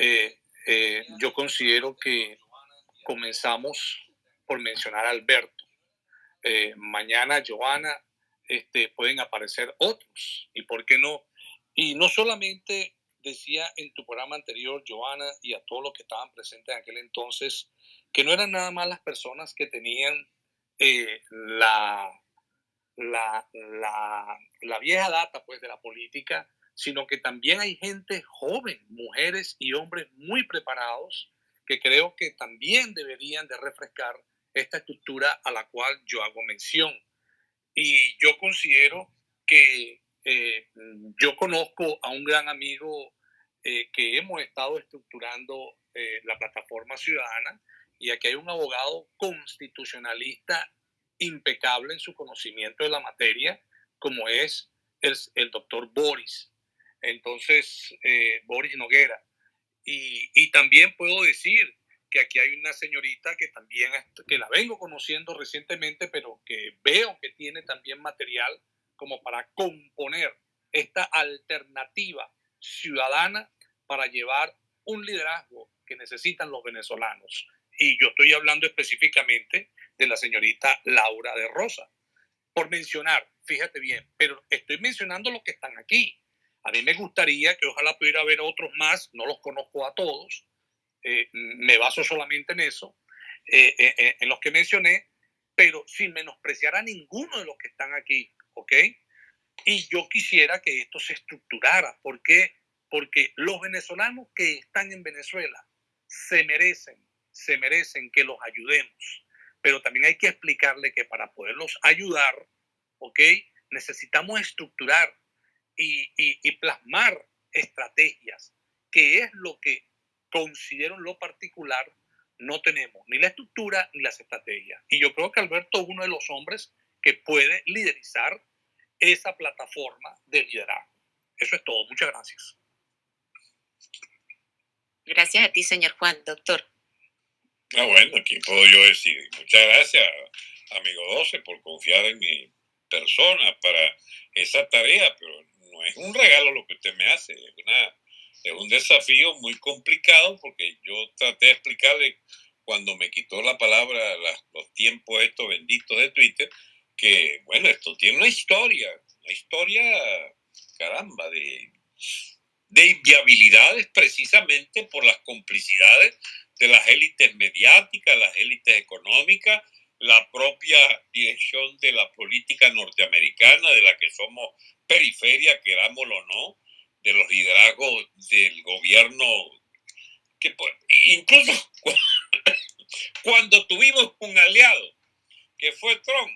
eh, eh, yo considero que comenzamos por mencionar a Alberto. Eh, mañana, Joana, este, pueden aparecer otros. ¿Y por qué no? Y no solamente decía en tu programa anterior, Joana, y a todos los que estaban presentes en aquel entonces, que no eran nada más las personas que tenían la, la, la, la, vieja data pues, de la política, sino que también hay gente joven, mujeres y hombres muy preparados que creo que también deberían de refrescar esta estructura a la cual yo hago mención. Y yo considero que eh, yo conozco a un gran amigo eh, que hemos estado estructurando eh, la plataforma ciudadana y aquí hay un abogado constitucionalista impecable en su conocimiento de la materia, como es el doctor Boris. Entonces, eh, Boris Noguera. Y, y, también puedo decir que aquí hay una señorita que también, que la vengo conociendo recientemente, pero que veo que tiene también material como para componer esta alternativa ciudadana para llevar un liderazgo que necesitan los venezolanos. Y yo estoy hablando específicamente de la señorita Laura de Rosa, por mencionar, fíjate bien, pero estoy mencionando los que están aquí. A mí me gustaría que ojalá pudiera haber otros más, no los conozco a todos, eh, me baso solamente en eso, eh, eh, en los que mencioné, pero sin menospreciar a ninguno de los que están aquí, ¿ok? Y yo quisiera que esto se estructurara. ¿Por qué? Porque los venezolanos que están en Venezuela se merecen, se merecen que los ayudemos. Pero también hay que explicarle que para poderlos ayudar, ¿ok? Necesitamos estructurar y, plasmar estrategias, que es lo que considero en lo particular no tenemos, ni la estructura ni las estrategias. Y yo creo que Alberto es uno de los hombres que puede liderizar esa plataforma de liderazgo. Eso es todo. Muchas gracias. Gracias a ti, señor Juan, doctor. Ah, bueno, aquí puedo yo decir. Muchas gracias, amigo 12, por confiar en mi persona para esa tarea, pero es un regalo lo que usted me hace, es, es un desafío muy complicado porque yo traté de explicarle cuando me quitó la palabra los tiempos estos benditos de Twitter, que bueno, esto tiene una historia, una historia, caramba, de, de inviabilidades precisamente por las complicidades de las élites mediáticas, las élites económicas, la propia dirección de la política norteamericana, de la que somos periferia, querámoslo o no, de los liderazgos del gobierno, que pues, incluso cuando tuvimos un aliado, que fue Trump,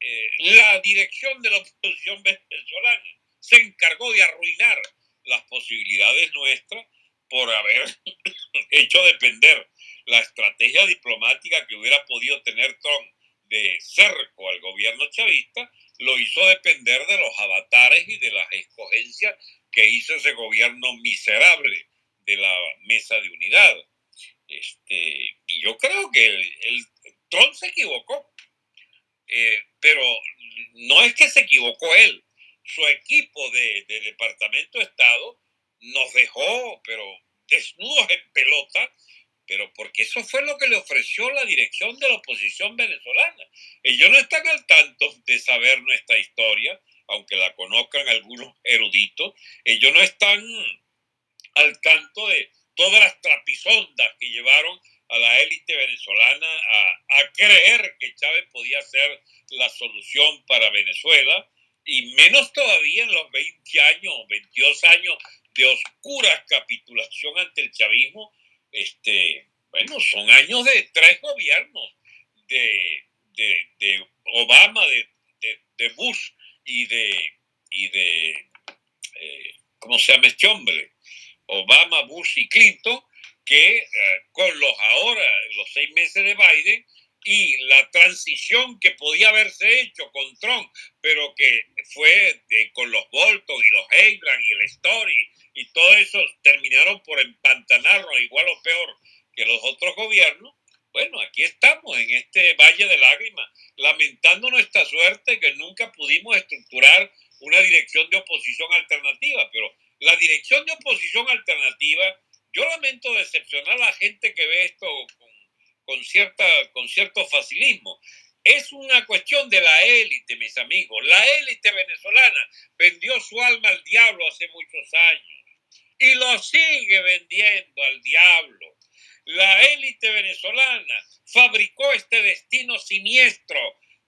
eh, la dirección de la oposición venezolana se encargó de arruinar las posibilidades nuestras por haber hecho depender la estrategia diplomática que hubiera podido tener Trump de cerco al gobierno chavista, lo hizo depender de los avatares y de las escogencias que hizo ese gobierno miserable de la mesa de unidad. Este, y yo creo que el, Trump se equivocó, eh, pero no es que se equivocó él, su equipo de, de Departamento de Estado nos dejó, pero desnudos en pelota, pero porque eso fue lo que le ofreció la dirección de la oposición venezolana. Ellos no están al tanto de saber nuestra historia, aunque la conozcan algunos eruditos, ellos no están al tanto de todas las trapisondas que llevaron a la élite venezolana a, creer que Chávez podía ser la solución para Venezuela, y menos todavía en los 20 años, 22 años de oscura capitulación ante el chavismo, este, bueno, son años de tres gobiernos, de, de, Obama, de, de, Bush y de, y de eh, ¿cómo se llama este hombre? Obama, Bush y Clinton, que eh, con los ahora, los seis meses de Biden, y la transición que podía haberse hecho con Trump, pero que fue con los Bolton y los Abrams y el Story y todo eso terminaron por empantanarnos igual o peor que los otros gobiernos, bueno, aquí estamos en este valle de lágrimas, lamentando nuestra suerte que nunca pudimos estructurar una dirección de oposición alternativa, pero la dirección de oposición alternativa Yo lamento decepcionar a la gente que ve esto con, con, cierta, con cierto facilismo. Es una cuestión de la élite, mis amigos. La élite venezolana vendió su alma al diablo hace muchos años y lo sigue vendiendo al diablo. La élite venezolana fabricó este destino siniestro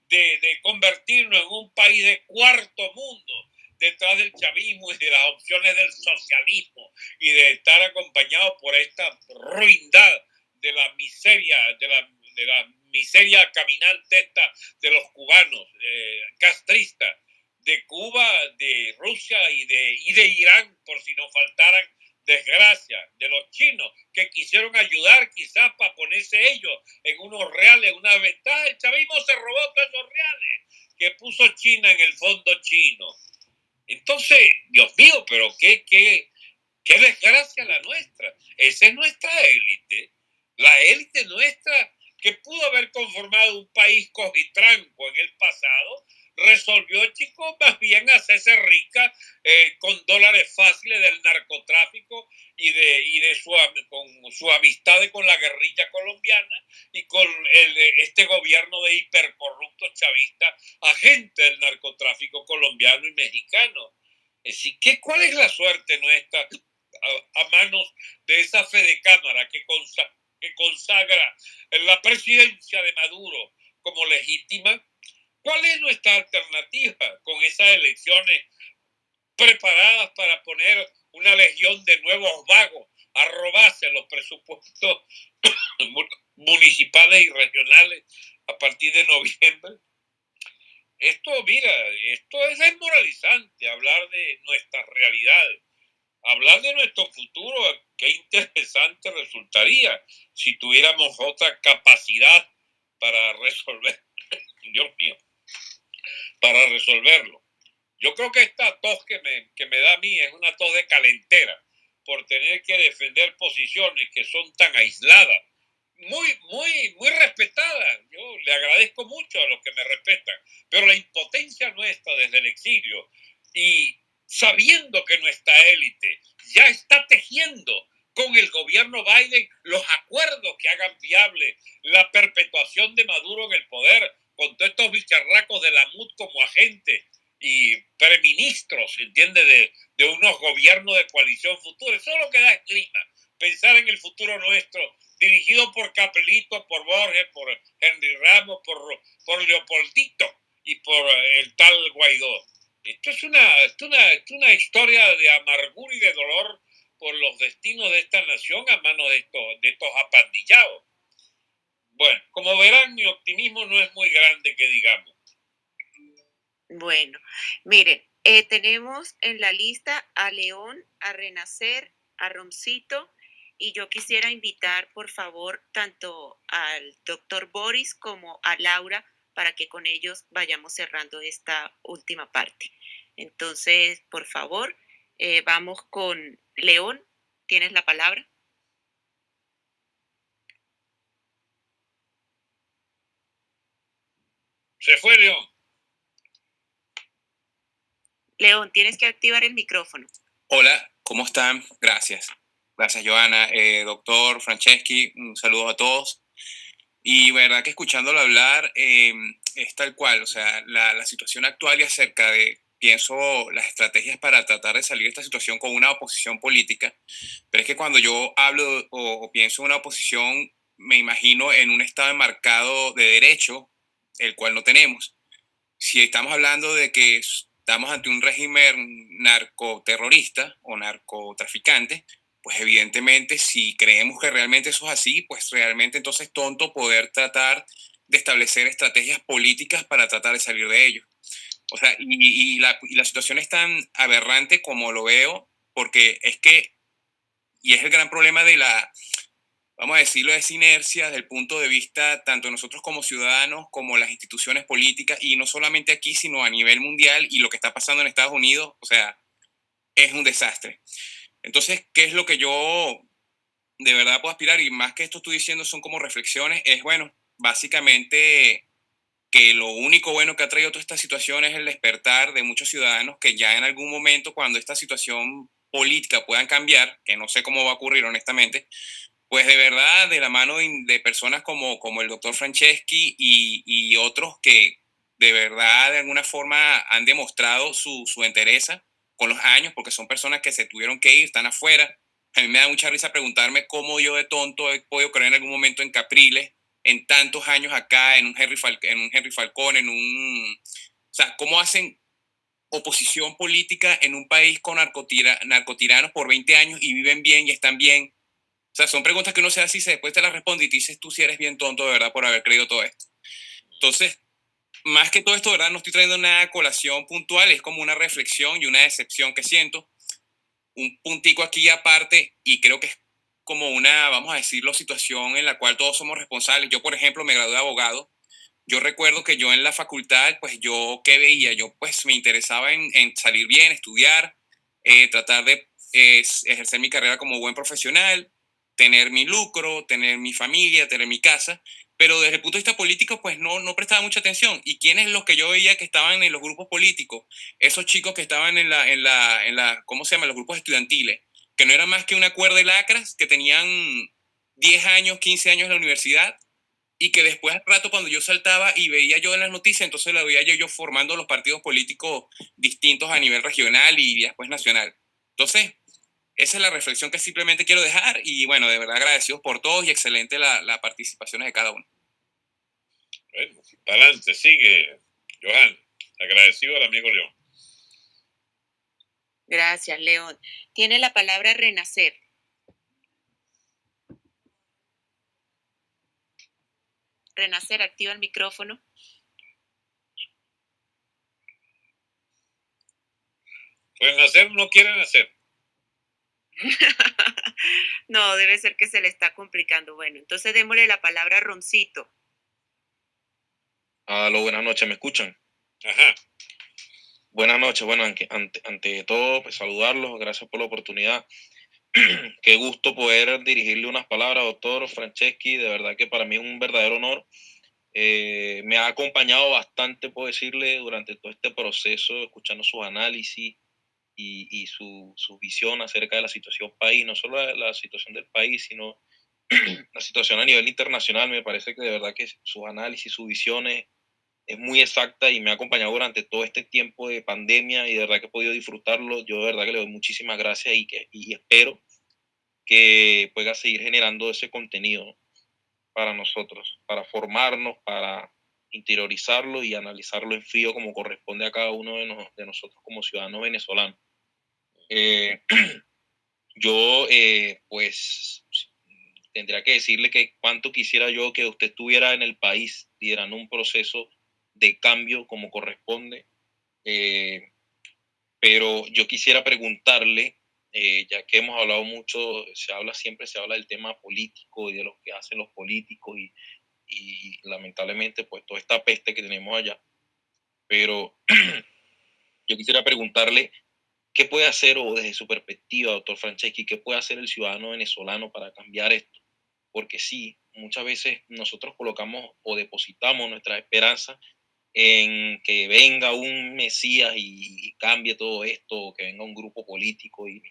de, de, convertirnos en un país de cuarto mundo detrás del chavismo y de las opciones del socialismo y de estar acompañado por esta ruindad de la miseria, de la, de la miseria caminante esta de los cubanos, eh, castristas, de Cuba, de Rusia y de, y de Irán, por si nos faltaran desgracia, de los chinos que quisieron ayudar quizás para ponerse ellos en unos reales, una ventaja. El chavismo se robó todos esos reales que puso China en el fondo chino. Entonces, Dios mío, pero qué, qué, qué desgracia la nuestra. Esa es nuestra élite. La élite nuestra que pudo haber conformado un país cogitranco en el pasado, resolvió, chicos, más bien hacerse rica eh, con dólares fáciles del narcotráfico y de, y de su, con su amistad con la guerrilla colombiana y con el, este gobierno de hipercorruptos chavistas, agente del narcotráfico colombiano y mexicano. Así que, ¿cuál es la suerte nuestra a, manos de esa fe de cámara que, que consagra la presidencia de Maduro como legítima? ¿Cuál es nuestra alternativa con esas elecciones preparadas para poner una legión de nuevos vagos a robarse los presupuestos municipales y regionales a partir de noviembre? Esto, mira, esto es desmoralizante, hablar de nuestras realidades, hablar de nuestro futuro, qué interesante resultaría si tuviéramos otra capacidad para resolver, Dios mío, para resolverlo. Yo creo que esta tos que me, que me da a mí es una tos de calentera por tener que defender posiciones que son tan aisladas, muy, muy, muy respetadas. Yo le agradezco mucho a los que me respetan, pero la impotencia nuestra desde el exilio y sabiendo que nuestra élite ya está tejiendo con el gobierno Biden los acuerdos que hagan viable la perpetuación de Maduro en el poder, con todos estos bicharracos de la MUD como agente y preministros, ¿entiende? De, de unos gobiernos de coalición futura. Eso es lo que da clima. Pensar en el futuro nuestro, dirigido por Capelito, por Borges, por Henry Ramos, por, por Leopoldito y por el tal Guaidó. Esto es una, es una, es una historia de amargura y de dolor por los destinos de esta nación a manos de estos, de estos apandillados. Bueno, como verán, mi optimismo no es muy grande, que digamos. Bueno, miren, eh, tenemos en la lista a León, a Renacer, a Roncito, y yo quisiera invitar, por favor, tanto al doctor Boris como a Laura para que con ellos vayamos cerrando esta última parte. Entonces, por favor, eh, vamos con León. ¿Tienes la palabra? Se fue León. León, tienes que activar el micrófono. Hola, ¿cómo están? Gracias. Gracias, Joana. Eh, doctor Franceschi, un saludo a todos. Y verdad que escuchándolo hablar eh, es tal cual, o sea, la, la, situación actual y acerca de, pienso, las estrategias para tratar de salir de esta situación con una oposición política, pero es que cuando yo hablo o, o pienso en una oposición, me imagino en un estado enmarcado de derecho, el cual no tenemos. Si estamos hablando de que estamos ante un régimen narcoterrorista o narcotraficante, pues evidentemente si creemos que realmente eso es así, pues realmente entonces tonto poder tratar de establecer estrategias políticas para tratar de salir de ello. O sea, y, y, la, y la situación es tan aberrante como lo veo, porque es que, y es el gran problema de la, vamos a decirlo, de esa inercia desde el punto de vista tanto nosotros como ciudadanos, como las instituciones políticas, y no solamente aquí, sino a nivel mundial, y lo que está pasando en Estados Unidos, o sea, es un desastre. Entonces, ¿qué es lo que yo de verdad puedo aspirar? Y más que esto estoy diciendo son como reflexiones, es bueno, básicamente que lo único bueno que ha traído toda esta situación es el despertar de muchos ciudadanos que ya en algún momento cuando esta situación política puedan cambiar, que no sé cómo va a ocurrir honestamente, pues de verdad, de la mano de personas como, como el doctor Franceschi y, y otros que de verdad de alguna forma han demostrado su, su entereza con los años, porque son personas que se tuvieron que ir, están afuera. A mí me da mucha risa preguntarme cómo yo de tonto he podido creer en algún momento en Capriles, en tantos años acá, en un Henry, en un Henry Falcón, en un... O sea, cómo hacen oposición política en un país con narcotiranos por 20 años y viven bien y están bien. Sea, son preguntas que uno se hace y después te las responde y te dices tú si eres bien tonto de verdad por haber creído todo esto. Entonces, más que todo esto, ¿verdad? No estoy trayendo nada colación puntual, es como una reflexión y una decepción que siento. Un puntico aquí aparte, y creo que es como una, vamos a decirlo, situación en la cual todos somos responsables. Yo, por ejemplo, me gradué de abogado. Yo recuerdo que yo en la facultad, pues yo, ¿qué veía? Yo, pues me interesaba en, salir bien, estudiar, eh, tratar de ejercer mi carrera como buen profesional, tener mi lucro, tener mi familia, tener mi casa, pero desde el punto de vista político, pues no, no prestaba mucha atención. ¿Y quiénes los que yo veía que estaban en los grupos políticos? Esos chicos que estaban en la, en la, en la ¿cómo se llama? Los grupos estudiantiles, que no era más que una cuerda de lacras, que tenían 10 años, 15 años en la universidad, y que después al rato cuando yo saltaba y veía yo en las noticias, entonces la veía yo, yo formando los partidos políticos distintos a nivel regional y después nacional. Entonces, esa es la reflexión que simplemente quiero dejar y bueno, de verdad agradecidos por todos y excelente la, la participación de cada uno. Bueno, adelante, sigue, Johan. Agradecido al amigo León. Gracias, León. Tiene la palabra renacer. Renacer, activa el micrófono. Renacer no quiere nacer. no, debe ser que se le está complicando. Bueno, entonces démosle la palabra a Roncito. Aló, buenas noches, ¿me escuchan? Ajá. Buenas noches, bueno, ante, ante todo, pues saludarlos, gracias por la oportunidad. Qué gusto poder dirigirle unas palabras, doctor Franceschi, de verdad que para mí es un verdadero honor. Eh, me ha acompañado bastante, puedo decirle, durante todo este proceso, escuchando sus análisis, y, su, su, visión acerca de la situación país, no solo la, situación del país, sino la situación a nivel internacional. Me parece que de verdad que sus análisis, su visión es, muy exacta y me ha acompañado durante todo este tiempo de pandemia y de verdad que he podido disfrutarlo. Yo de verdad que le doy muchísimas gracias y, que, y espero que pueda seguir generando ese contenido para nosotros, para formarnos, para interiorizarlo y analizarlo en frío como corresponde a cada uno de, de nosotros como ciudadanos venezolanos. Eh, yo, eh, pues, tendría que decirle que cuánto quisiera yo que usted estuviera en el país liderando un proceso de cambio como corresponde. Eh, pero yo quisiera preguntarle, ya que hemos hablado mucho, se habla siempre, se habla del tema político y de lo que hacen los políticos y, y lamentablemente pues toda esta peste que tenemos allá. Pero yo quisiera preguntarle ¿Qué puede hacer, o desde su perspectiva, doctor Franceschi, qué puede hacer el ciudadano venezolano para cambiar esto? Porque sí, muchas veces nosotros colocamos o depositamos nuestra esperanza en que venga un Mesías y, cambie todo esto, o que venga un grupo político y,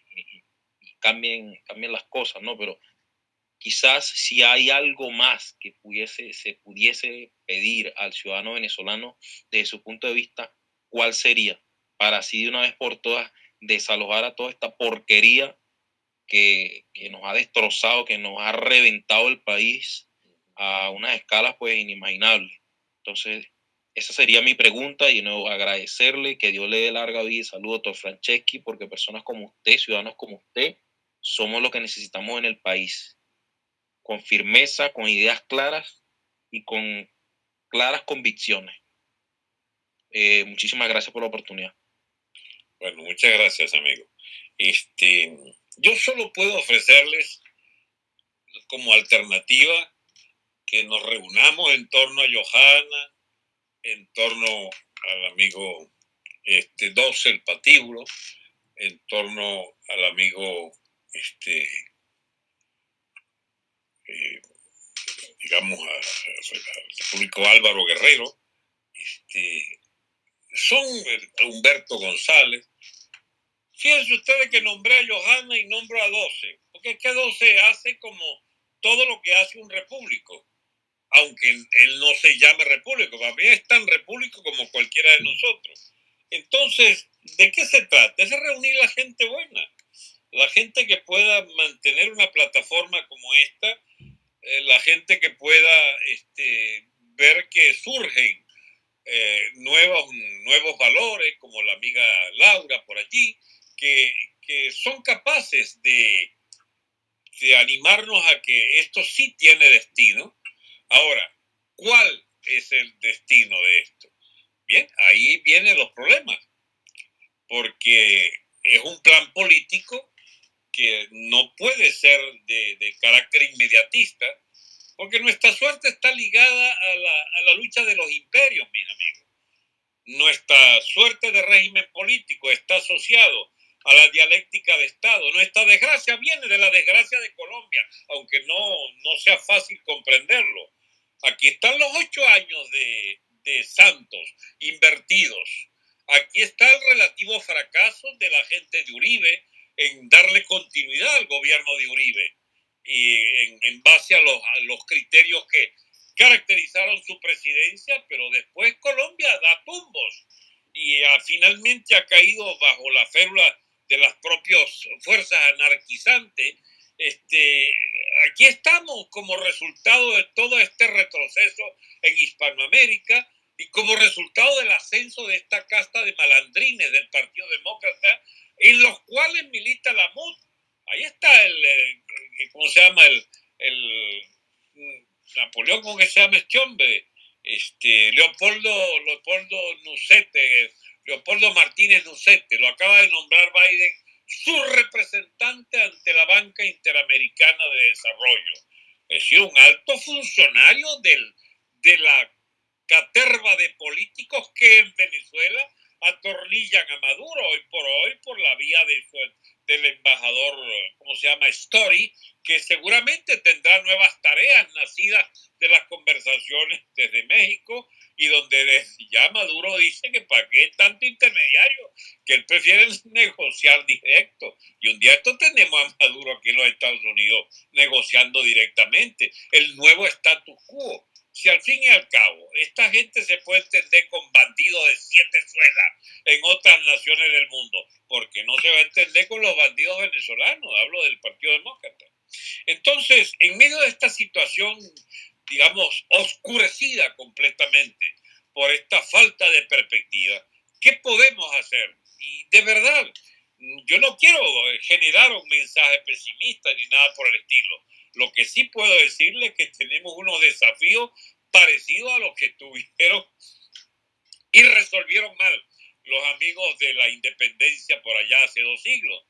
cambien, cambien las cosas, ¿no? Pero quizás si hay algo más que pudiese, se pudiese pedir al ciudadano venezolano desde su punto de vista, ¿cuál sería? Para así de una vez por todas desalojar a toda esta porquería que, nos ha destrozado, que nos ha reventado el país a unas escalas pues inimaginables. Entonces, esa sería mi pregunta y no agradecerle que Dios le dé larga vida y salud, doctor Franceschi, porque personas como usted, ciudadanos como usted, somos lo que necesitamos en el país. Con firmeza, con ideas claras y con claras convicciones. Eh, muchísimas gracias por la oportunidad. Bueno, muchas gracias, amigo. Este, yo solo puedo ofrecerles como alternativa que nos reunamos en torno a Johanna, en torno al amigo este, Dos el Patíbulo, en torno al amigo este, eh, digamos, al público Álvaro Guerrero, este, son Humberto González, Fíjense ustedes que nombré a Johanna y nombro a 12, porque es que 12 hace como todo lo que hace un repúblico, aunque él no se llame repúblico, para mí es tan repúblico como cualquiera de nosotros. Entonces, ¿de qué se trata? Es reunir la gente buena, la gente que pueda mantener una plataforma como esta, eh, la gente que pueda este, ver que surgen eh, nuevos, nuevos valores, como la amiga Laura por allí, que, que son capaces de, de animarnos a que esto sí tiene destino. Ahora, ¿cuál es el destino de esto? Bien, ahí vienen los problemas, porque es un plan político que no puede ser de, de carácter inmediatista, porque nuestra suerte está ligada a la, a la lucha de los imperios. Nuestra suerte de régimen político está asociado a la dialéctica de Estado. Nuestra desgracia viene de la desgracia de Colombia, aunque no, no sea fácil comprenderlo. Aquí están los ocho años de, de Santos invertidos. Aquí está el relativo fracaso de la gente de Uribe en darle continuidad al gobierno de Uribe y en, en base a los, a los criterios que caracterizaron su presidencia, pero después Colombia da tumbos y ah, finalmente ha caído bajo la férula de las propias fuerzas anarquizantes. Este, aquí estamos como resultado de todo este retroceso en Hispanoamérica y como resultado del ascenso de esta casta de malandrines del Partido Demócrata, en los cuales milita la MUD. Ahí está el, ¿cómo se llama? El, el Napoleón, ¿cómo que este? Este, Leopoldo, Leopoldo Nucete, Leopoldo Martínez Nucete, lo acaba de nombrar Biden su representante ante la Banca Interamericana de Desarrollo. Es decir, un alto funcionario del, de la caterva de políticos que en Venezuela atornillan a Maduro hoy por hoy por la vía de del embajador, ¿cómo se llama? Story, que seguramente tendrá nuevas tareas nacidas de las conversaciones desde México y donde ya Maduro dice que para qué tanto intermediario, que él prefiere negociar directo. Y un día esto tenemos a Maduro aquí en los Estados Unidos negociando directamente el nuevo status quo. Si al fin y al cabo esta gente se puede entender con bandidos de siete suelas en otras naciones del mundo, porque no se va a entender con los bandidos venezolanos, hablo del Partido Demócrata. Entonces, en medio de esta situación digamos, oscurecida completamente por esta falta de perspectiva. ¿Qué podemos hacer? Y de verdad, yo no quiero generar un mensaje pesimista ni nada por el estilo. Lo que sí puedo decirle es que tenemos unos desafíos parecidos a los que tuvieron y resolvieron mal los amigos de la independencia por allá hace dos siglos.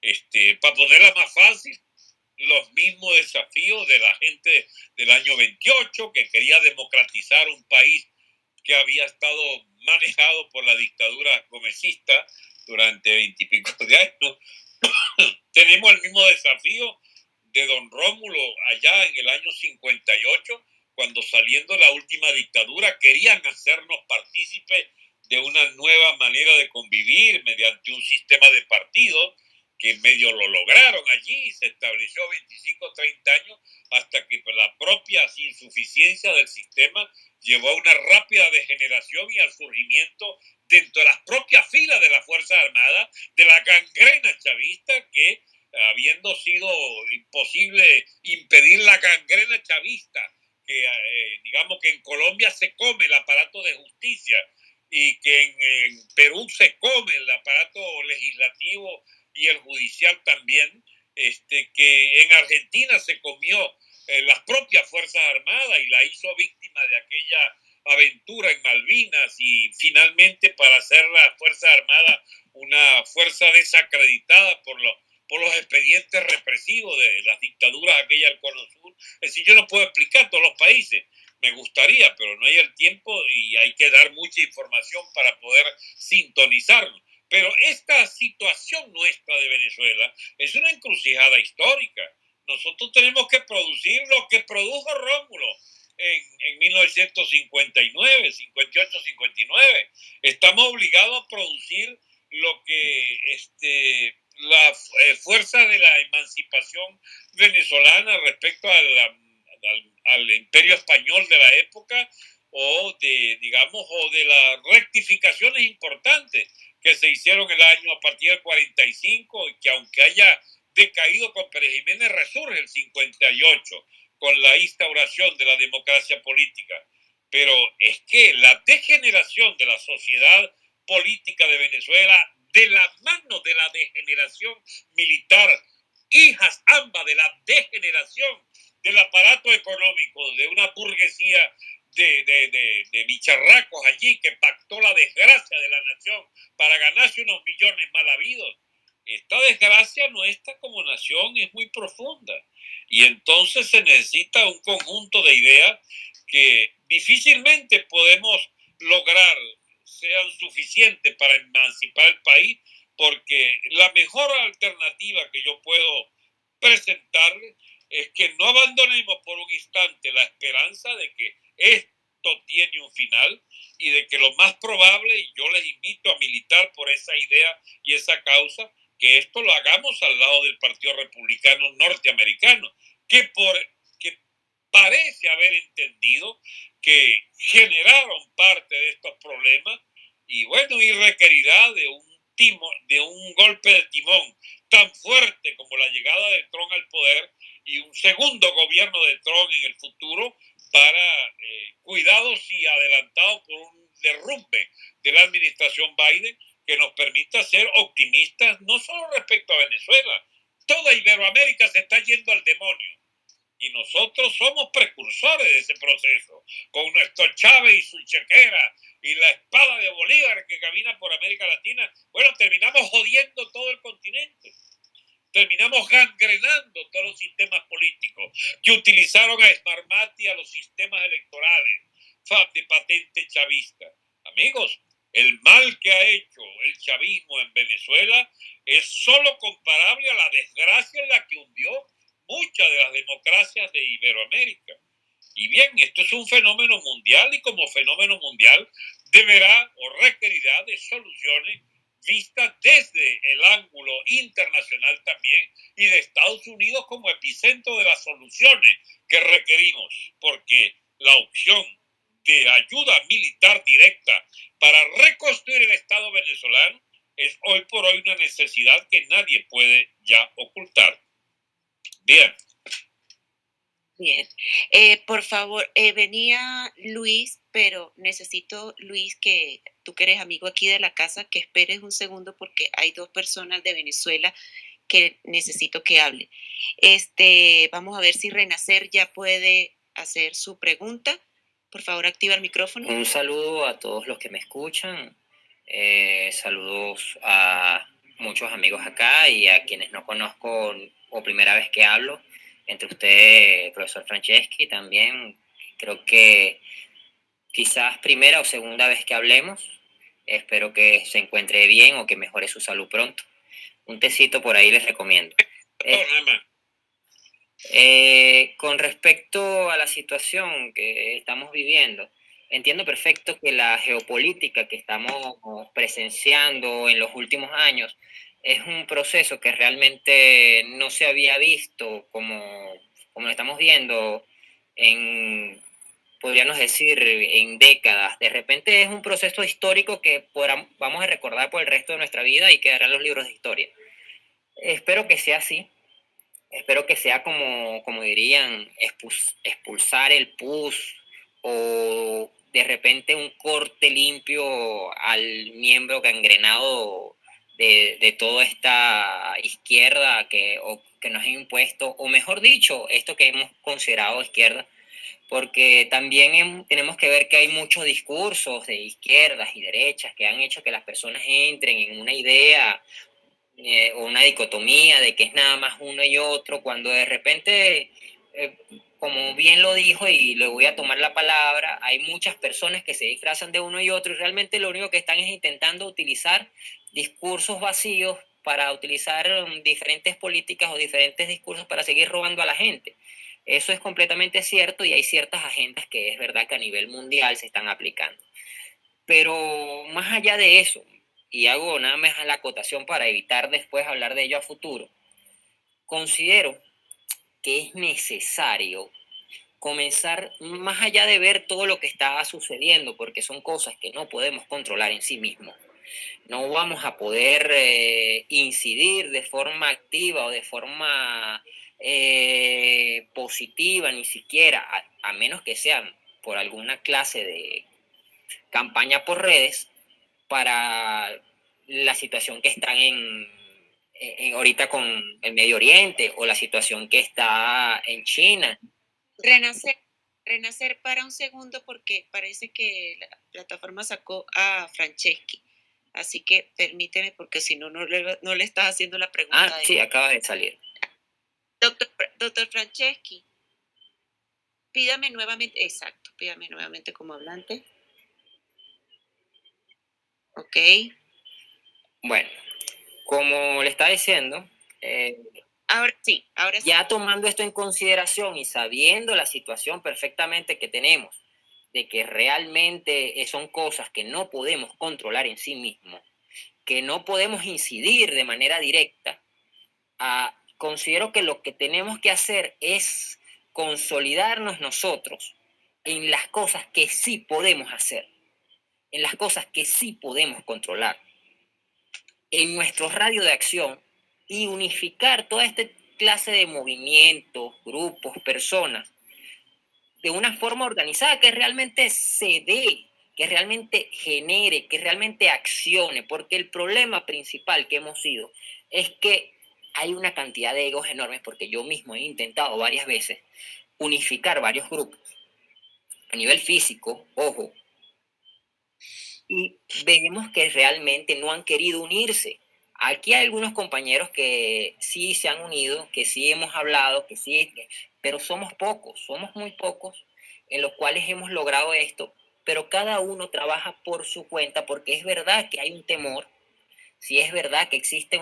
Este, para ponerla más fácil, los mismos desafíos de la gente del año 28 que quería democratizar un país que había estado manejado por la dictadura gomecista durante veintipico de años. Tenemos el mismo desafío de don Rómulo allá en el año 58, cuando saliendo la última dictadura querían hacernos partícipes de una nueva manera de convivir mediante un sistema de partidos que medio lo lograron allí, se estableció 25 o 30 años, hasta que la propia insuficiencia del sistema llevó a una rápida degeneración y al surgimiento dentro de las propias filas de las Fuerzas Armadas de la gangrena chavista que, habiendo sido imposible impedir la gangrena chavista, que eh, digamos que en Colombia se come el aparato de justicia y que en, en Perú se come el aparato legislativo y el judicial también, este, que en Argentina se comió eh, las propias Fuerzas Armadas y la hizo víctima de aquella aventura en Malvinas y finalmente para hacer la Fuerza Armada una fuerza desacreditada por los, por los expedientes represivos de las dictaduras aquella del Cono Sur. Es decir, yo no puedo explicar todos los países, me gustaría, pero no hay el tiempo y hay que dar mucha información para poder sintonizarnos. Pero esta situación nuestra de Venezuela es una encrucijada histórica. Nosotros tenemos que producir lo que produjo Rómulo en, en 1959, 58, 59. Estamos obligados a producir lo que este, la eh, fuerza de la emancipación venezolana respecto al, al, imperio español de la época o de, digamos, o de las rectificaciones importantes que se hicieron el año a partir del 45 y que aunque haya decaído con Pérez Jiménez resurge el 58 con la instauración de la democracia política. Pero es que la degeneración de la sociedad política de Venezuela de la mano de la degeneración militar, hijas ambas de la degeneración del aparato económico, de una burguesía de, de, de, bicharracos allí que pactó la desgracia de la nación para ganarse unos millones mal habidos. Esta desgracia nuestra como nación es muy profunda y entonces se necesita un conjunto de ideas que difícilmente podemos lograr sean suficientes para emancipar el país, porque la mejor alternativa que yo puedo presentarle es que no abandonemos por un instante la esperanza de que esto tiene un final y de que lo más probable, y yo les invito a militar por esa idea y esa causa, que esto lo hagamos al lado del Partido Republicano Norteamericano, que, por, parece haber entendido que generaron parte de estos problemas y bueno, y requerirá de un, timo, de un golpe de timón tan fuerte como la llegada de Trump al poder y un segundo gobierno de Trump en el futuro para, eh, cuidados y adelantados por un derrumbe de la administración Biden que nos permita ser optimistas no solo respecto a Venezuela, toda Iberoamérica se está yendo al demonio y nosotros somos precursores de ese proceso, con nuestro Chávez y su chequera y la espada de Bolívar que camina por América Latina. Bueno, terminamos jodiendo todo el continente. Terminamos gangrenando todos los sistemas políticos que utilizaron a Smarmati a los sistemas electorales de patente chavista. Amigos, el mal que ha hecho el chavismo en Venezuela es solo comparable a la desgracia en la que hundió muchas de las democracias de Iberoamérica. Y bien, esto es un fenómeno mundial y como fenómeno mundial deberá o requerirá de soluciones vistas desde el ángulo internacional también y de Estados Unidos como epicentro de las soluciones que requerimos, porque la opción de ayuda militar directa para reconstruir el Estado venezolano es hoy por hoy una necesidad que nadie puede ya ocultar. Bien. Bien. Eh, por favor, eh, venía Luis, pero necesito, Luis, que tú que eres amigo aquí de la casa, que esperes un segundo porque hay dos personas de Venezuela que necesito que hable. Este, vamos a ver si Renacer ya puede hacer su pregunta. Por favor, activa el micrófono. Un saludo a todos los que me escuchan. Eh, saludos a muchos amigos acá y a quienes no conozco o primera vez que hablo, entre usted, profesor Franceschi, también creo que quizás primera o segunda vez que hablemos. Espero que se encuentre bien o que mejore su salud pronto. Un tecito por ahí les recomiendo. Eh, eh, con respecto a la situación que estamos viviendo, entiendo perfecto que la geopolítica que estamos presenciando en los últimos años es un proceso que realmente no se había visto como, como lo estamos viendo en, podríamos decir, en décadas. De repente es un proceso histórico que vamos a recordar por el resto de nuestra vida y quedará en los libros de historia. Espero que sea así. Espero que sea como, como dirían, expulsar el pus o de repente un corte limpio al miembro gangrenado de, toda esta izquierda que, que nos ha impuesto, o mejor dicho, esto que hemos considerado izquierda, porque también tenemos que ver que hay muchos discursos de izquierdas y derechas que han hecho que las personas entren en una idea eh, o una dicotomía de que es nada más uno y otro, cuando de repente, eh, como bien lo dijo y le voy a tomar la palabra, hay muchas personas que se disfrazan de uno y otro y realmente lo único que están es intentando utilizar discursos vacíos para utilizar um, diferentes políticas o diferentes discursos para seguir robando a la gente. Eso es completamente cierto y hay ciertas agendas que es verdad que a nivel mundial se están aplicando. Pero más allá de eso, y hago nada más la acotación para evitar después hablar de ello a futuro, considero que es necesario comenzar más allá de ver todo lo que está sucediendo, porque son cosas que no podemos controlar en sí mismos. No vamos a poder eh, incidir de forma activa o de forma eh, positiva, ni siquiera, a, menos que sean por alguna clase de campaña por redes, para la situación que están en, en, ahorita con el Medio Oriente o la situación que está en China. Renacer, renacer para un segundo porque parece que la plataforma sacó a Franceschi. Así que permíteme porque si no, no le, no le estás haciendo la pregunta. Ah, sí, acaba de salir. Doctor, doctor Franceschi, pídame nuevamente, exacto, pídame nuevamente como hablante. Ok. Bueno, como le está diciendo, eh, ahora sí, ahora Ya tomando esto en consideración y sabiendo la situación perfectamente que tenemos, de que realmente son cosas que no podemos controlar en sí mismos, que no podemos incidir de manera directa, considero que lo que tenemos que hacer es consolidarnos nosotros en las cosas que sí podemos hacer, en las cosas que sí podemos controlar, en nuestro radio de acción y unificar toda esta clase de movimientos, grupos, personas de una forma organizada que realmente se dé, que realmente genere, que realmente accione, porque el problema principal que hemos sido es que hay una cantidad de egos enormes, porque yo mismo he intentado varias veces unificar varios grupos a nivel físico, ojo, y vemos que realmente no han querido unirse. Aquí hay algunos compañeros que sí se han unido, que sí hemos hablado, que sí, pero somos pocos, somos muy pocos en los cuales hemos logrado esto, pero cada uno trabaja por su cuenta porque es verdad que hay un temor, si es verdad que existe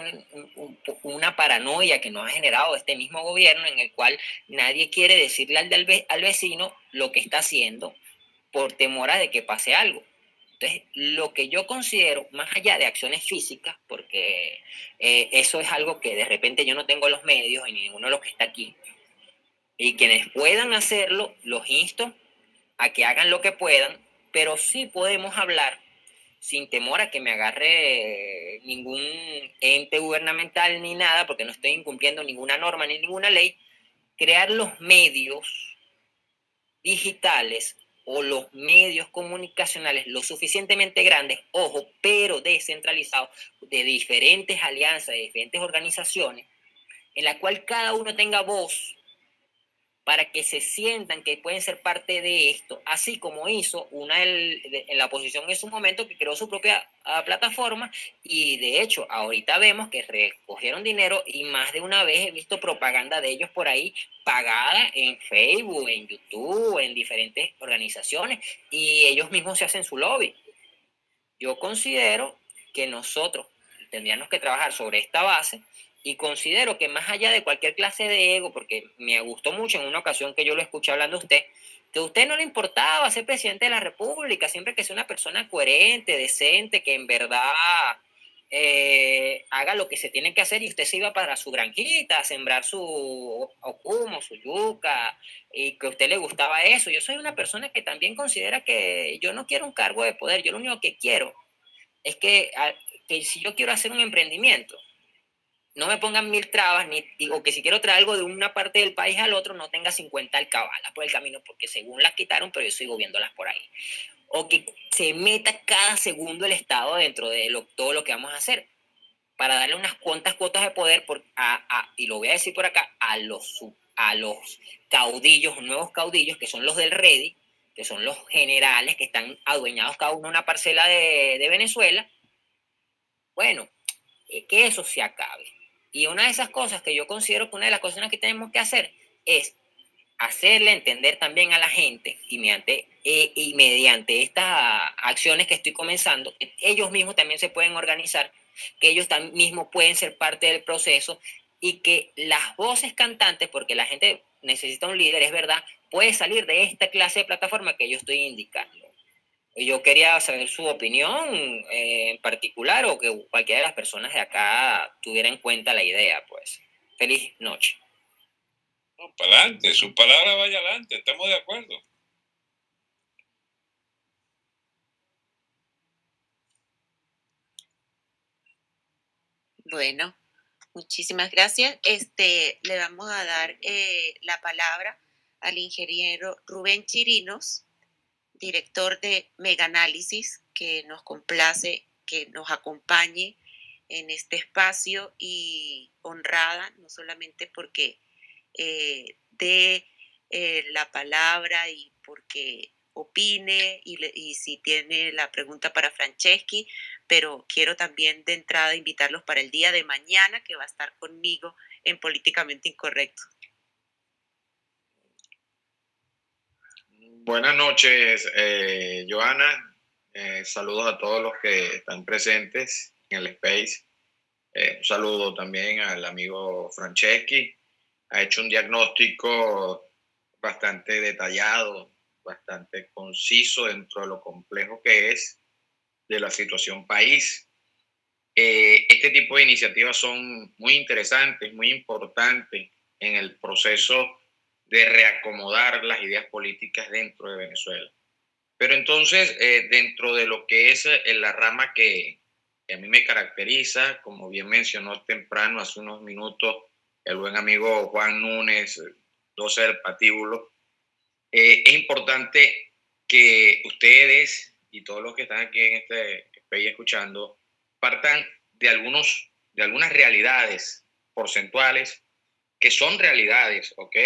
una paranoia que nos ha generado este mismo gobierno en el cual nadie quiere decirle al, al vecino lo que está haciendo por temor a de que pase algo. Entonces, lo que yo considero, más allá de acciones físicas, porque eh, eso es algo que de repente yo no tengo los medios y ninguno de los que está aquí, y quienes puedan hacerlo, los insto a que hagan lo que puedan, pero sí podemos hablar sin temor a que me agarre ningún ente gubernamental ni nada, porque no estoy incumpliendo ninguna norma ni ninguna ley, crear los medios digitales o los medios comunicacionales lo suficientemente grandes, ojo, pero descentralizados, de diferentes alianzas, de diferentes organizaciones, en la cual cada uno tenga voz para que se sientan que pueden ser parte de esto, así como hizo una en la oposición en su momento que creó su propia ah, plataforma y de hecho ahorita vemos que recogieron dinero y más de una vez he visto propaganda de ellos por ahí pagada en Facebook, en YouTube, en diferentes organizaciones y ellos mismos se hacen su lobby. Yo considero que nosotros tendríamos que trabajar sobre esta base y considero que más allá de cualquier clase de ego, porque me gustó mucho en una ocasión que yo lo escuché hablando a usted, que a usted no le importaba ser presidente de la República, siempre que sea una persona coherente, decente, que en verdad eh, haga lo que se tiene que hacer y usted se iba para su granjita a sembrar su ocumo, su yuca, y que a usted le gustaba eso. Yo soy una persona que también considera que yo no quiero un cargo de poder, yo lo único que quiero es que, que si yo quiero hacer un emprendimiento, no me pongan mil trabas, ni, o que si quiero traer algo de una parte del país al otro, no tenga 50 alcabalas por el camino, porque según las quitaron, pero yo sigo viéndolas por ahí. O que se meta cada segundo el Estado dentro de lo, todo lo que vamos a hacer, para darle unas cuantas cuotas de poder, por, a, y lo voy a decir por acá, a los, a los caudillos, nuevos caudillos, que son los del Ready, que son los generales que están adueñados cada uno una parcela de, de Venezuela. Bueno, eh, que eso se acabe y una de esas cosas que yo considero que una de las cosas que tenemos que hacer es hacerle entender también a la gente y mediante, eh, y mediante estas acciones que estoy comenzando, ellos mismos también se pueden organizar, que ellos también mismos pueden ser parte del proceso y que las voces cantantes, porque la gente necesita un líder, es verdad, puede salir de esta clase de plataforma que yo estoy indicando. Yo quería saber su opinión eh, en particular o que cualquiera de las personas de acá tuviera en cuenta la idea, pues. Feliz noche. No, para adelante, su palabra vaya adelante, estamos de acuerdo. Bueno, muchísimas gracias. Este, le vamos a dar eh, la palabra al ingeniero Rubén Chirinos, director de Meganálisis, que nos complace que nos acompañe en este espacio y honrada, no solamente porque eh, dé eh, la palabra y porque opine y, y, si tiene la pregunta para Franceschi, pero quiero también de entrada invitarlos para el día de mañana que va a estar conmigo en Políticamente Incorrecto. Buenas noches, eh, Joana. Eh, saludos a todos los que están presentes en el Space. Eh, un saludo también al amigo Franceschi. Ha hecho un diagnóstico bastante detallado, bastante conciso dentro de lo complejo que es de la situación país. Eh, este tipo de iniciativas son muy interesantes, muy importantes en el proceso de reacomodar las ideas políticas dentro de Venezuela. Pero entonces, eh, dentro de lo que es eh, la rama que, a mí me caracteriza, como bien mencionó temprano, hace unos minutos, el buen amigo Juan Núñez, 12 del patíbulo, es importante que ustedes y todos los que están aquí en este país escuchando partan de, algunos, de algunas realidades porcentuales que son realidades, ¿ok?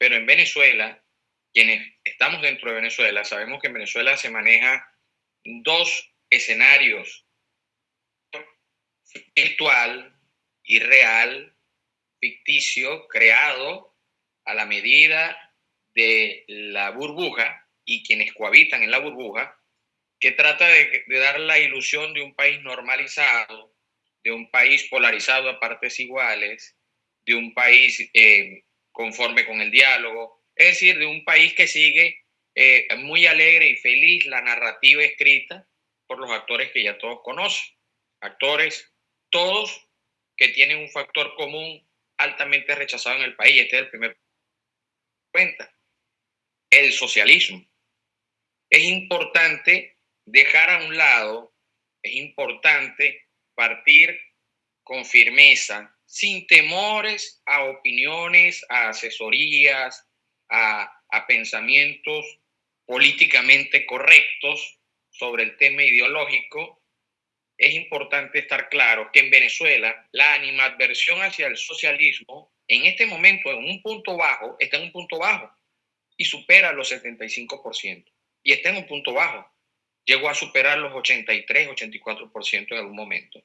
Pero en Venezuela, quienes estamos dentro de Venezuela, sabemos que en Venezuela se maneja dos escenarios, virtual y real, ficticio, creado a la medida de la burbuja y quienes cohabitan en la burbuja, que trata de, dar la ilusión de un país normalizado, de un país polarizado a partes iguales, de un país eh, conforme con el diálogo, es decir, de un país que sigue eh, muy alegre y feliz la narrativa escrita por los actores que ya todos conocen. Actores, todos que tienen un factor común altamente rechazado en el país. Este es el primer cuenta. El socialismo. Es importante dejar a un lado, es importante partir con firmeza, sin temores a opiniones, a asesorías, a, pensamientos políticamente correctos sobre el tema ideológico, es importante estar claro que en Venezuela la animadversión hacia el socialismo en este momento en un punto bajo, está en un punto bajo y supera los 75% y está en un punto bajo llegó a superar los 83, 84% en algún momento.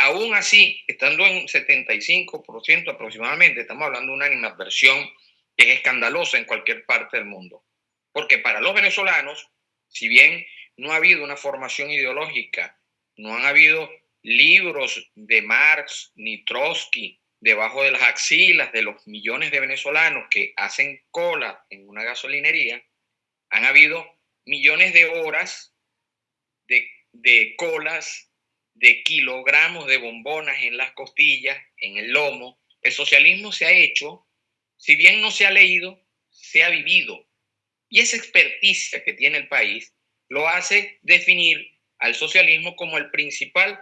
Aún así, estando en 75% aproximadamente, estamos hablando de una animadversión que es escandalosa en cualquier parte del mundo. Porque para los venezolanos, si bien no ha habido una formación ideológica, no han habido libros de Marx ni Trotsky debajo de las axilas de los millones de venezolanos que hacen cola en una gasolinería, han habido millones de horas de, colas, de kilogramos de bombonas en las costillas, en el lomo. El socialismo se ha hecho, si bien no se ha leído, se ha vivido. Y esa experticia que tiene el país lo hace definir al socialismo como el principal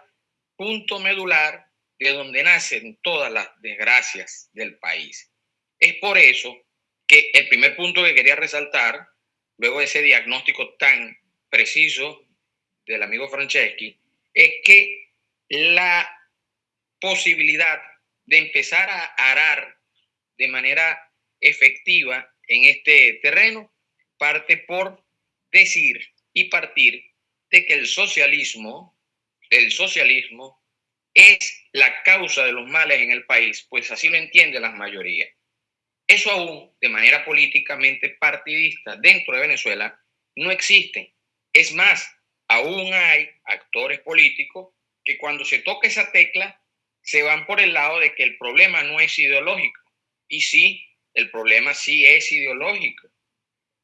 punto medular de donde nacen todas las desgracias del país. Es por eso que el primer punto que quería resaltar, luego de ese diagnóstico tan preciso del amigo Franceschi es que la posibilidad de empezar a arar de manera efectiva en este terreno parte por decir y partir de que el socialismo, el socialismo es la causa de los males en el país, pues así lo entiende la mayoría. Eso aún, de manera políticamente partidista dentro de Venezuela, no existe. Es más, aún hay actores políticos que cuando se toca esa tecla se van por el lado de que el problema no es ideológico. Y sí, el problema sí es ideológico.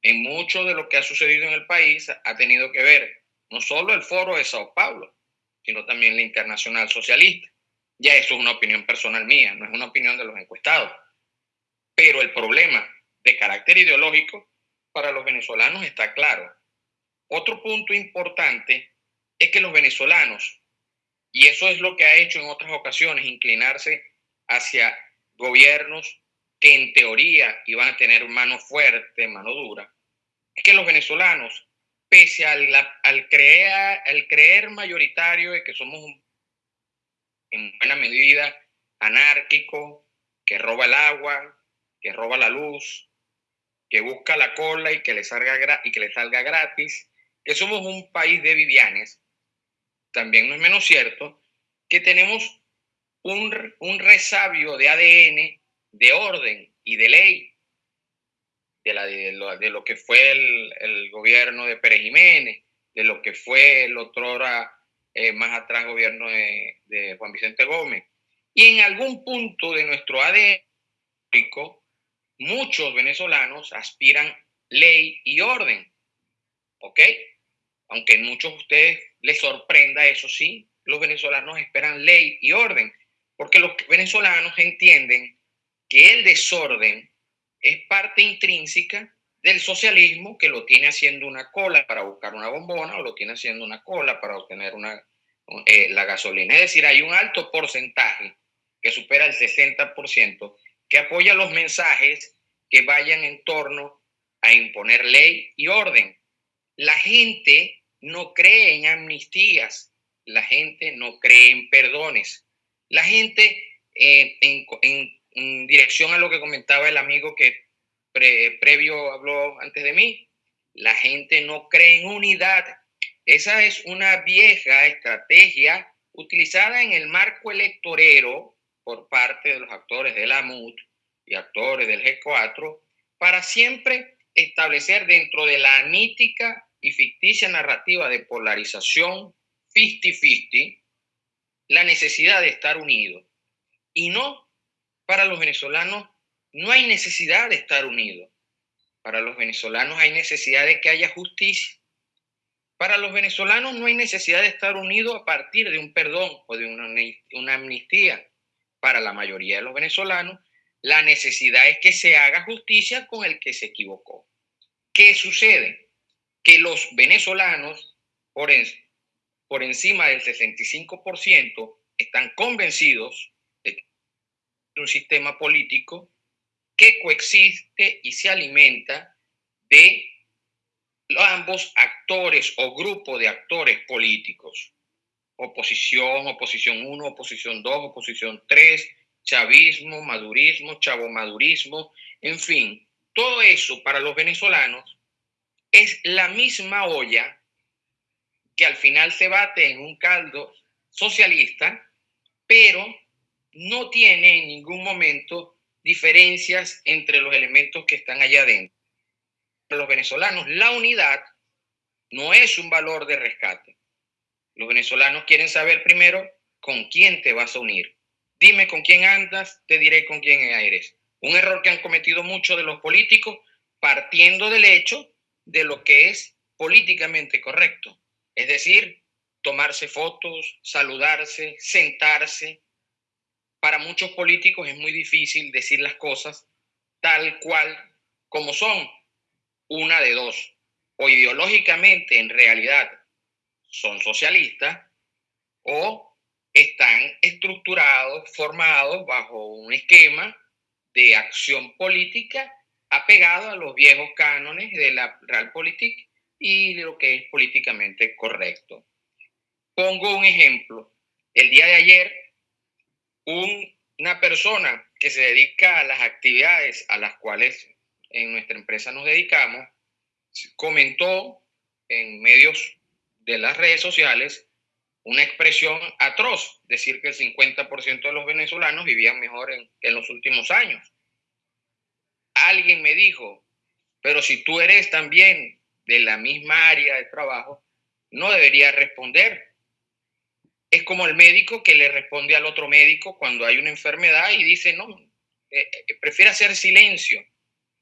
en mucho de lo que ha sucedido en el país ha tenido que ver no solo el foro de Sao Paulo, sino también la internacional socialista. Ya eso es una opinión personal mía, no es una opinión de los encuestados. Pero el problema de carácter ideológico para los venezolanos está claro. Otro punto importante es que los venezolanos, y eso es lo que ha hecho en otras ocasiones, inclinarse hacia gobiernos que en teoría iban a tener mano fuerte, mano dura, es que los venezolanos, pese al, al, creer, al creer mayoritario de que somos en buena medida anárquico, que roba el agua, que roba la luz, que busca la cola y que le salga, y que le salga gratis, que somos un país de vivianes, también no es menos cierto que tenemos un, un resabio de ADN, de orden y de ley de, la, de, lo, de lo, que fue el, el, gobierno de Pérez Jiménez, de lo que fue el otro hora eh, más atrás gobierno de, de, Juan Vicente Gómez. Y en algún punto de nuestro ADN, muchos venezolanos aspiran ley y orden. ¿Ok? Aunque muchos de ustedes les sorprenda eso sí, los venezolanos esperan ley y orden, porque los venezolanos entienden que el desorden es parte intrínseca del socialismo que lo tiene haciendo una cola para buscar una bombona o lo tiene haciendo una cola para obtener una, eh, la gasolina. Es decir, hay un alto porcentaje que supera el 60% que apoya los mensajes que vayan en torno a imponer ley y orden. La gente no cree en amnistías, la gente no cree en perdones. La gente, eh, en, en dirección a lo que comentaba el amigo que previo habló antes de mí, la gente no cree en unidad. Esa es una vieja estrategia utilizada en el marco electorero por parte de los actores de la MUT y actores del G4 para siempre establecer dentro de la mítica y ficticia narrativa de polarización 50-50 la necesidad de estar unidos y no para los venezolanos no hay necesidad de estar unidos. Para los venezolanos hay necesidad de que haya justicia. Para los venezolanos no hay necesidad de estar unidos a partir de un perdón o de una, una amnistía. Para la mayoría de los venezolanos, la necesidad es que se haga justicia con el que se equivocó. ¿Qué sucede? Que los venezolanos, por, en, por encima del 65%, están convencidos un sistema político que coexiste y se alimenta de ambos actores o grupo de actores políticos. Oposición, oposición 1, oposición 2, oposición 3, chavismo, madurismo, chavomadurismo, en fin, todo eso para los venezolanos es la misma olla que al final se bate en un caldo socialista, pero no tiene en ningún momento diferencias entre los elementos que están allá adentro. Para los venezolanos, la unidad no es un valor de rescate. Los venezolanos quieren saber primero con quién te vas a unir. Dime con quién andas, te diré con quién eres. Un error que han cometido muchos de los políticos partiendo del hecho de lo que es políticamente correcto. Es decir, tomarse fotos, saludarse, sentarse, para muchos políticos es muy difícil decir las cosas tal cual como son. Una de dos. O ideológicamente en realidad son socialistas o están estructurados, formados bajo un esquema de acción política apegado a los viejos cánones de la Realpolitik y lo que es políticamente correcto. Pongo un ejemplo. El día de ayer una persona que se dedica a las actividades a las cuales en nuestra empresa nos dedicamos, comentó en medios de las redes sociales una expresión atroz, decir que el 50% de los venezolanos vivían mejor en, en los últimos años. Alguien me dijo, pero si tú eres también de la misma área de trabajo, no deberías responder, es como el médico que le responde al otro médico cuando hay una enfermedad y dice, no, eh, eh, prefiere hacer silencio.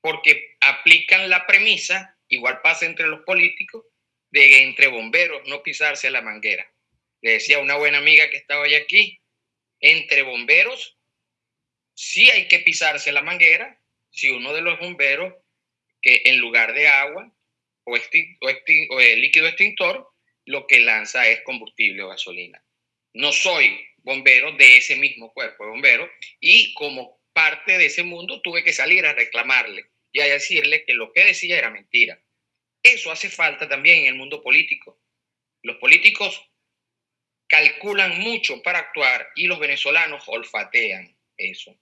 porque aplican la premisa, igual pasa entre los políticos, de entre bomberos no pisarse la manguera. Le decía una buena amiga que estaba hoy aquí, entre bomberos sí hay que pisarse la manguera si uno de los bomberos que en lugar de agua o, o, líquido extintor, lo que lanza es combustible o gasolina. No soy bombero de ese mismo cuerpo de y como parte de ese mundo tuve que salir a reclamarle y a decirle que lo que decía era mentira. Eso hace falta también en el mundo político. Los políticos calculan mucho para actuar y los venezolanos olfatean eso.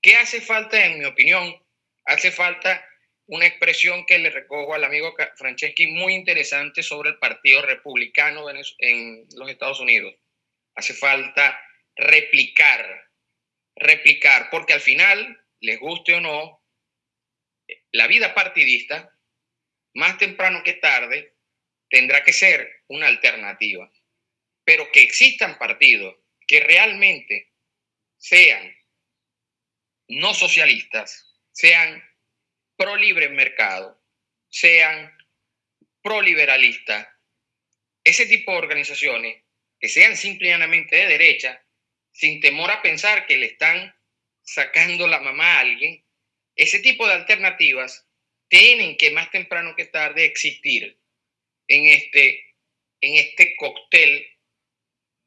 ¿Qué hace falta, en mi opinión? Hace falta una expresión que le recojo al amigo Franceschi muy interesante sobre el Partido Republicano en los Estados Unidos. Hace falta replicar, replicar, porque al final, les guste o no, la vida partidista, más temprano que tarde, tendrá que ser una alternativa. Pero que existan partidos que realmente sean no socialistas, sean pro libre mercado, sean pro liberalistas, ese tipo de organizaciones que sean simplemente de derecha, sin temor a pensar que le están sacando la mamá a alguien, ese tipo de alternativas tienen que más temprano que tarde existir en este, en este cóctel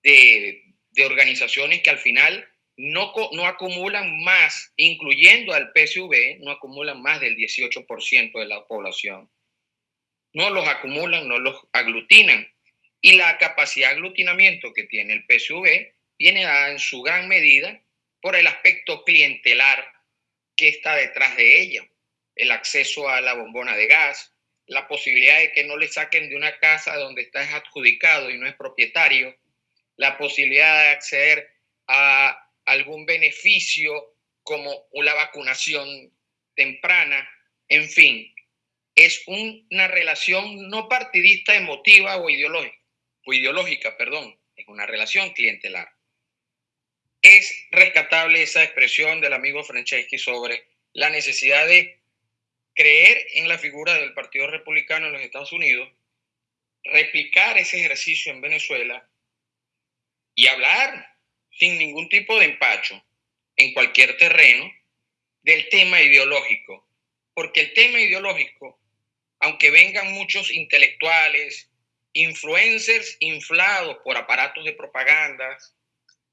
de, de organizaciones que al final no, no acumulan más, incluyendo al PSV, no acumulan más del 18% de la población. No los acumulan, no los aglutinan. Y la capacidad de aglutinamiento que tiene el PSV viene dada en su gran medida por el aspecto clientelar que está detrás de ella. El acceso a la bombona de gas, la posibilidad de que no le saquen de una casa donde está adjudicado y no es propietario, la posibilidad de acceder a algún beneficio como la vacunación temprana, en fin, es una relación no partidista emotiva o ideológica, o ideológica, perdón, es una relación clientelar. Es rescatable esa expresión del amigo Franceschi sobre la necesidad de creer en la figura del Partido Republicano en los Estados Unidos, replicar ese ejercicio en Venezuela y hablar sin ningún tipo de empacho en cualquier terreno del tema ideológico, porque el tema ideológico, aunque vengan muchos intelectuales, influencers inflados por aparatos de propaganda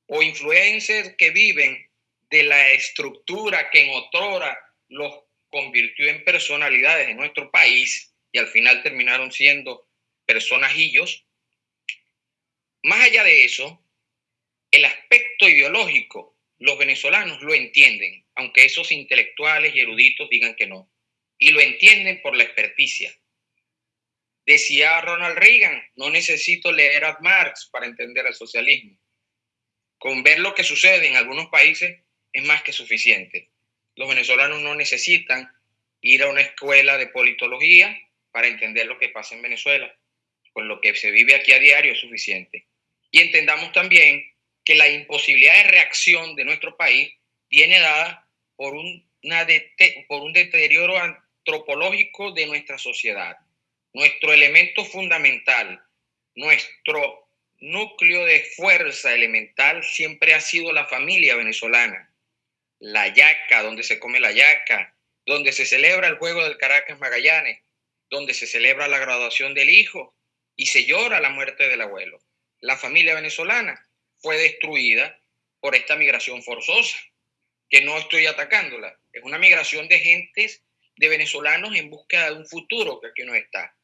o influencers que viven de la estructura que en otrora los convirtió en personalidades en nuestro país y al final terminaron siendo personajillos. Más allá de eso, el aspecto ideológico, los venezolanos lo entienden, aunque esos intelectuales y eruditos digan que no. Y lo entienden por la experticia. Decía Ronald Reagan, no necesito leer a Marx para entender el socialismo. Con ver lo que sucede en algunos países es más que suficiente. Los venezolanos no necesitan ir a una escuela de politología para entender lo que pasa en Venezuela. Con lo que se vive aquí a diario es suficiente. Y entendamos también que la imposibilidad de reacción de nuestro país viene dada por, una por un deterioro antropológico de nuestra sociedad. Nuestro elemento fundamental, nuestro núcleo de fuerza elemental siempre ha sido la familia venezolana. La yaca, donde se come la yaca, donde se celebra el juego del Caracas Magallanes, donde se celebra la graduación del hijo y se llora la muerte del abuelo. La familia venezolana fue destruida por esta migración forzosa, que no estoy atacándola. Es una migración de gentes, de venezolanos en búsqueda de un futuro que aquí no está.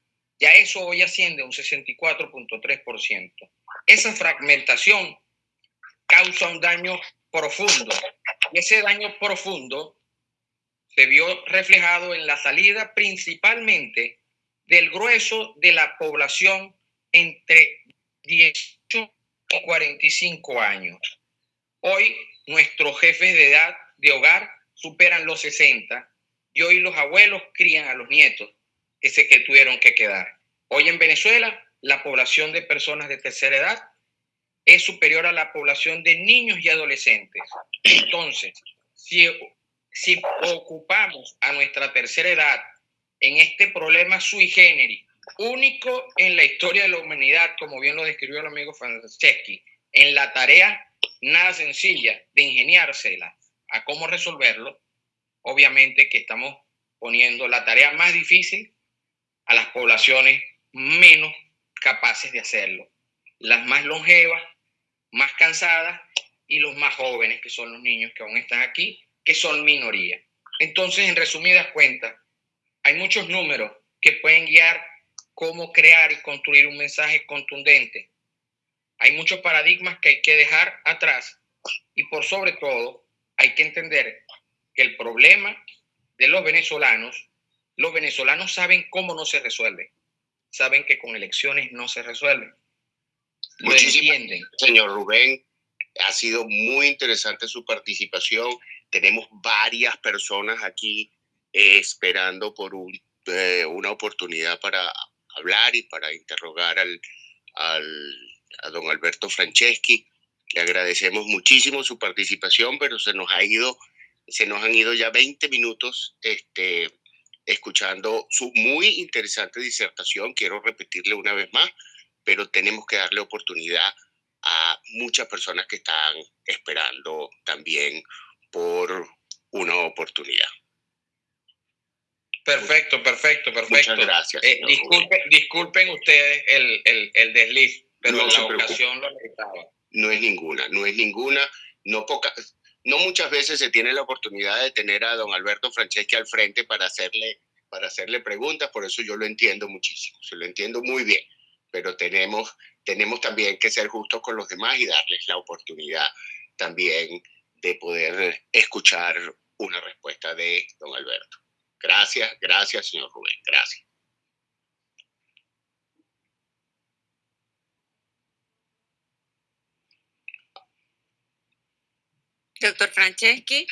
Ya eso hoy asciende a un 64.3%. Esa fragmentación causa un daño profundo. Y ese daño profundo se vio reflejado en la salida principalmente del grueso de la población entre 18 45 años. Hoy nuestros jefes de edad de hogar superan los 60 y hoy los abuelos crían a los nietos que que tuvieron que quedar. Hoy en Venezuela la población de personas de tercera edad es superior a la población de niños y adolescentes. Entonces, si si ocupamos a nuestra tercera edad en este problema sui generis, único en la historia de la humanidad, como bien lo describió el amigo Franceschi, en la tarea nada sencilla de ingeniársela a cómo resolverlo, obviamente que estamos poniendo la tarea más difícil a las poblaciones menos capaces de hacerlo, las más longevas, más cansadas y los más jóvenes, que son los niños que aún están aquí, que son minoría. Entonces, en resumidas cuentas, hay muchos números que pueden guiar cómo crear y construir un mensaje contundente. Hay muchos paradigmas que hay que dejar atrás y por sobre todo hay que entender que el problema de los venezolanos, los venezolanos saben cómo no se resuelve, saben que con elecciones no se resuelve. Lo entienden. Señor Rubén, ha sido muy interesante su participación. Tenemos varias personas aquí eh, esperando por eh, una oportunidad para hablar y para interrogar al, a don Alberto Franceschi. Le agradecemos muchísimo su participación, pero se nos ha ido, se nos han ido ya 20 minutos este, escuchando su muy interesante disertación. Quiero repetirle una vez más, pero tenemos que darle oportunidad a muchas personas que están esperando también por una oportunidad. Perfecto, perfecto, perfecto. Muchas gracias. Eh, disculpen, ustedes el, el, el desliz, pero no la ocasión lo necesitaba. No es ninguna, no es ninguna, no poca, no muchas veces se tiene la oportunidad de tener a don Alberto Franceschi al frente para hacerle, para hacerle preguntas, por eso yo lo entiendo muchísimo, se lo entiendo muy bien, pero tenemos, tenemos también que ser justos con los demás y darles la oportunidad también de poder escuchar una respuesta de don Alberto. Gracias, gracias, señor Rubén, gracias. Doctor Franceschi.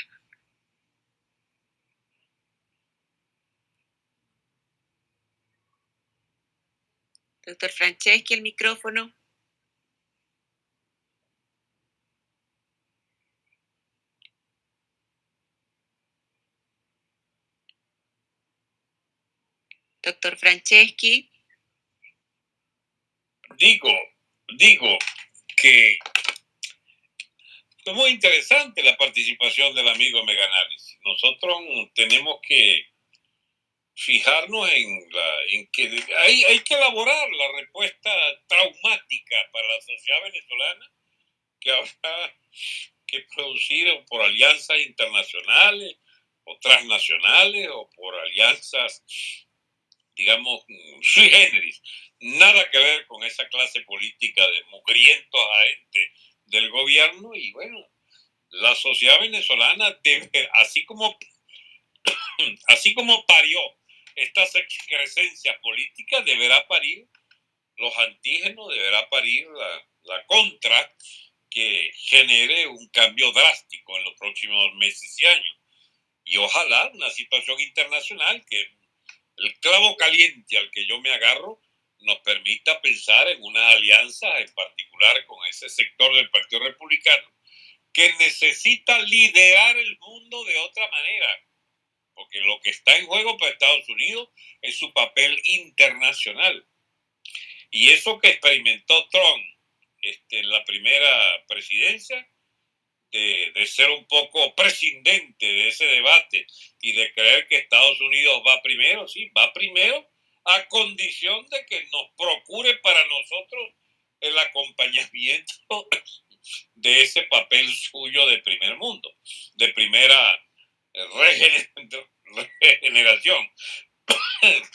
Doctor Franceschi, el micrófono. Doctor Franceschi. Digo, digo que es muy interesante la participación del amigo Meganálisis. Nosotros tenemos que fijarnos en, la, que hay, hay que elaborar la respuesta traumática para la sociedad venezolana que habrá que producir por alianzas internacionales o transnacionales o por alianzas digamos, sui generis, nada que ver con esa clase política de mugrientos agentes del gobierno y bueno, la sociedad venezolana, debe, así, como, así como parió estas excrescencias políticas, deberá parir los antígenos, deberá parir la, la contra que genere un cambio drástico en los próximos meses y años. Y ojalá una situación internacional que el clavo caliente al que yo me agarro nos permita pensar en una alianza en particular con ese sector del Partido Republicano que necesita liderar el mundo de otra manera, porque lo que está en juego para Estados Unidos es su papel internacional. Y eso que experimentó Trump este, en la primera presidencia, de, ser un poco prescindente de ese debate y de creer que Estados Unidos va primero, sí, va primero a condición de que nos procure para nosotros el acompañamiento de ese papel suyo de primer mundo, de primera regeneración.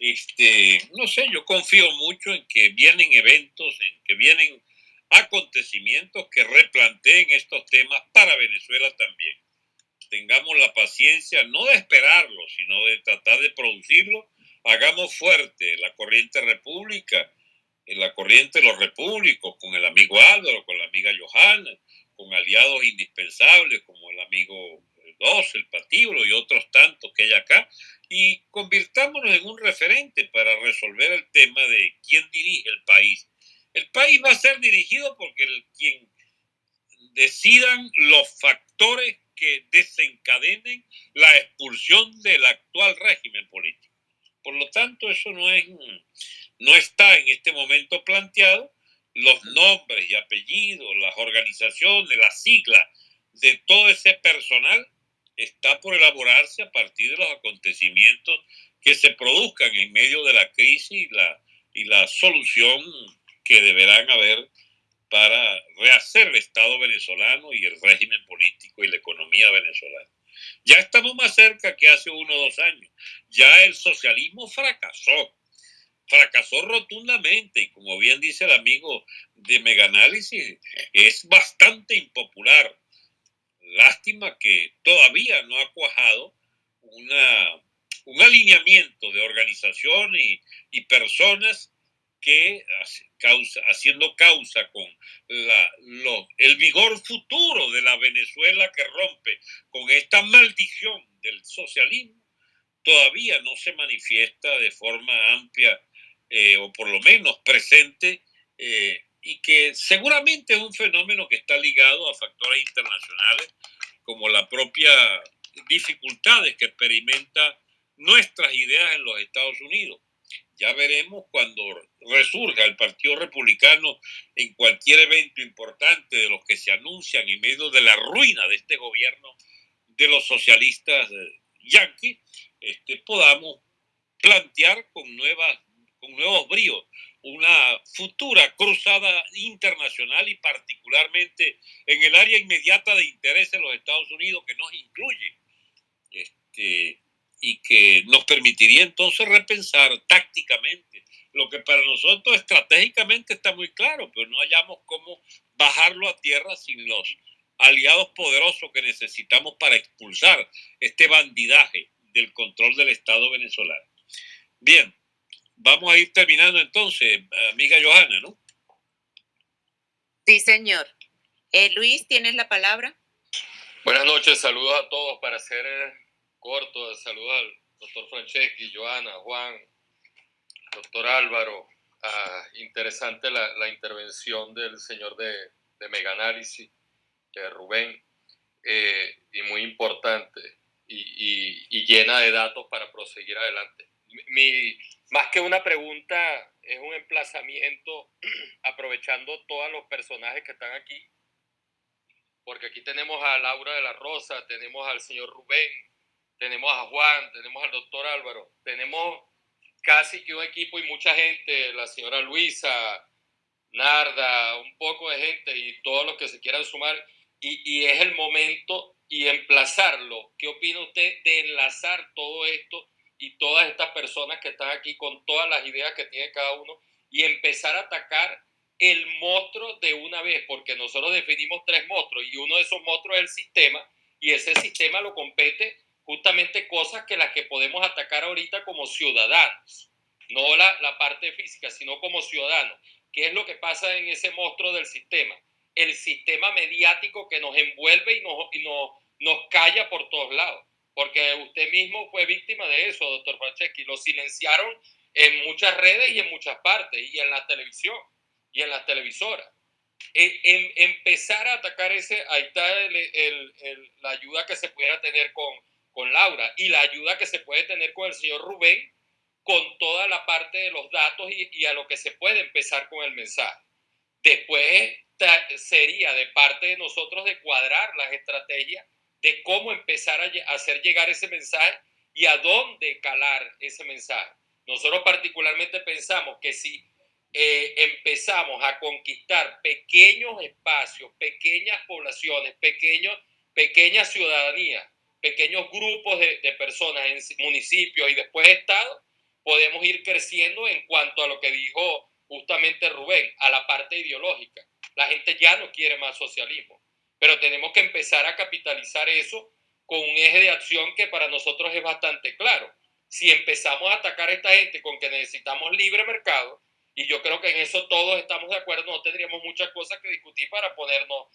Este, no sé, yo confío mucho en que vienen eventos, en que vienen acontecimientos que replanteen estos temas para Venezuela también. Tengamos la paciencia no de esperarlo, sino de tratar de producirlo. Hagamos fuerte la corriente república, la corriente de los repúblicos, con el amigo Álvaro, con la amiga Johanna, con aliados indispensables como el amigo Dos, el Patíbulo y otros tantos que hay acá, y convirtámonos en un referente para resolver el tema de quién dirige el país el país va a ser dirigido porque quien decidan los factores que desencadenen la expulsión del actual régimen político. Por lo tanto, eso no, es, no está en este momento planteado. Los nombres y apellidos, las organizaciones, las siglas de todo ese personal está por elaborarse a partir de los acontecimientos que se produzcan en medio de la crisis y la, y la solución que deberán haber para rehacer el Estado venezolano y el régimen político y la economía venezolana. Ya estamos más cerca que hace uno o dos años. Ya el socialismo fracasó, fracasó rotundamente y como bien dice el amigo de Meganálisis, es bastante impopular. Lástima que todavía no ha cuajado una, un alineamiento de organizaciones y, y personas que causa, haciendo causa con la, el vigor futuro de la Venezuela que rompe con esta maldición del socialismo, todavía no se manifiesta de forma amplia eh, o por lo menos presente eh, y que seguramente es un fenómeno que está ligado a factores internacionales como la propia dificultades que experimenta nuestras ideas en los Estados Unidos ya veremos cuando resurja el Partido Republicano en cualquier evento importante de los que se anuncian en medio de la ruina de este gobierno de los socialistas eh, yanquis, este, podamos plantear con, nuevas, con nuevos bríos una futura cruzada internacional y particularmente en el área inmediata de interés de los Estados Unidos que nos incluye. Este, y que nos permitiría entonces repensar tácticamente lo que para nosotros estratégicamente está muy claro, pero no hallamos cómo bajarlo a tierra sin los aliados poderosos que necesitamos para expulsar este bandidaje del control del Estado venezolano. Bien, vamos a ir terminando entonces, amiga Johanna, ¿no? Sí, señor. Eh, Luis, ¿tienes la palabra? Buenas noches, saludos a todos para hacer corto, saludos al doctor Franceschi, Joana, Juan, doctor Álvaro. Ah, interesante la, intervención del señor de, de Meganálisis, de Rubén, eh, y muy importante y, llena de datos para proseguir adelante. Mi, más que una pregunta, es un emplazamiento aprovechando todos los personajes que están aquí, porque aquí tenemos a Laura de la Rosa, tenemos al señor Rubén, tenemos a Juan, tenemos al doctor Álvaro, tenemos casi que un equipo y mucha gente, la señora Luisa, Narda, un poco de gente y todos los que se quieran sumar. Y, es el momento y emplazarlo. ¿Qué opina usted de enlazar todo esto y todas estas personas que están aquí con todas las ideas que tiene cada uno y empezar a atacar el monstruo de una vez? Porque nosotros definimos tres monstruos y uno de esos monstruos es el sistema y ese sistema lo compete justamente cosas que las que podemos atacar ahorita como ciudadanos, no la, la parte física, sino como ciudadanos. ¿Qué es lo que pasa en ese monstruo del sistema? El sistema mediático que nos envuelve y nos, y nos, nos calla por todos lados. Porque usted mismo fue víctima de eso, doctor Franceschi. Lo silenciaron en muchas redes y en muchas partes, y en la televisión, y en las televisoras. En, en empezar a atacar ese, ahí está la ayuda que se pudiera tener con, con Laura y la ayuda que se puede tener con el señor Rubén con toda la parte de los datos y, a lo que se puede empezar con el mensaje. Después sería de parte de nosotros de cuadrar las estrategias de cómo empezar a hacer llegar ese mensaje y a dónde calar ese mensaje. Nosotros particularmente pensamos que si eh, empezamos a conquistar pequeños espacios, pequeñas poblaciones, pequeños, pequeñas ciudadanías, pequeños grupos de, personas en municipios y después estados, podemos ir creciendo en cuanto a lo que dijo justamente Rubén, a la parte ideológica. La gente ya no quiere más socialismo, pero tenemos que empezar a capitalizar eso con un eje de acción que para nosotros es bastante claro. Si empezamos a atacar a esta gente con que necesitamos libre mercado, y yo creo que en eso todos estamos de acuerdo, no tendríamos muchas cosas que discutir para ponernos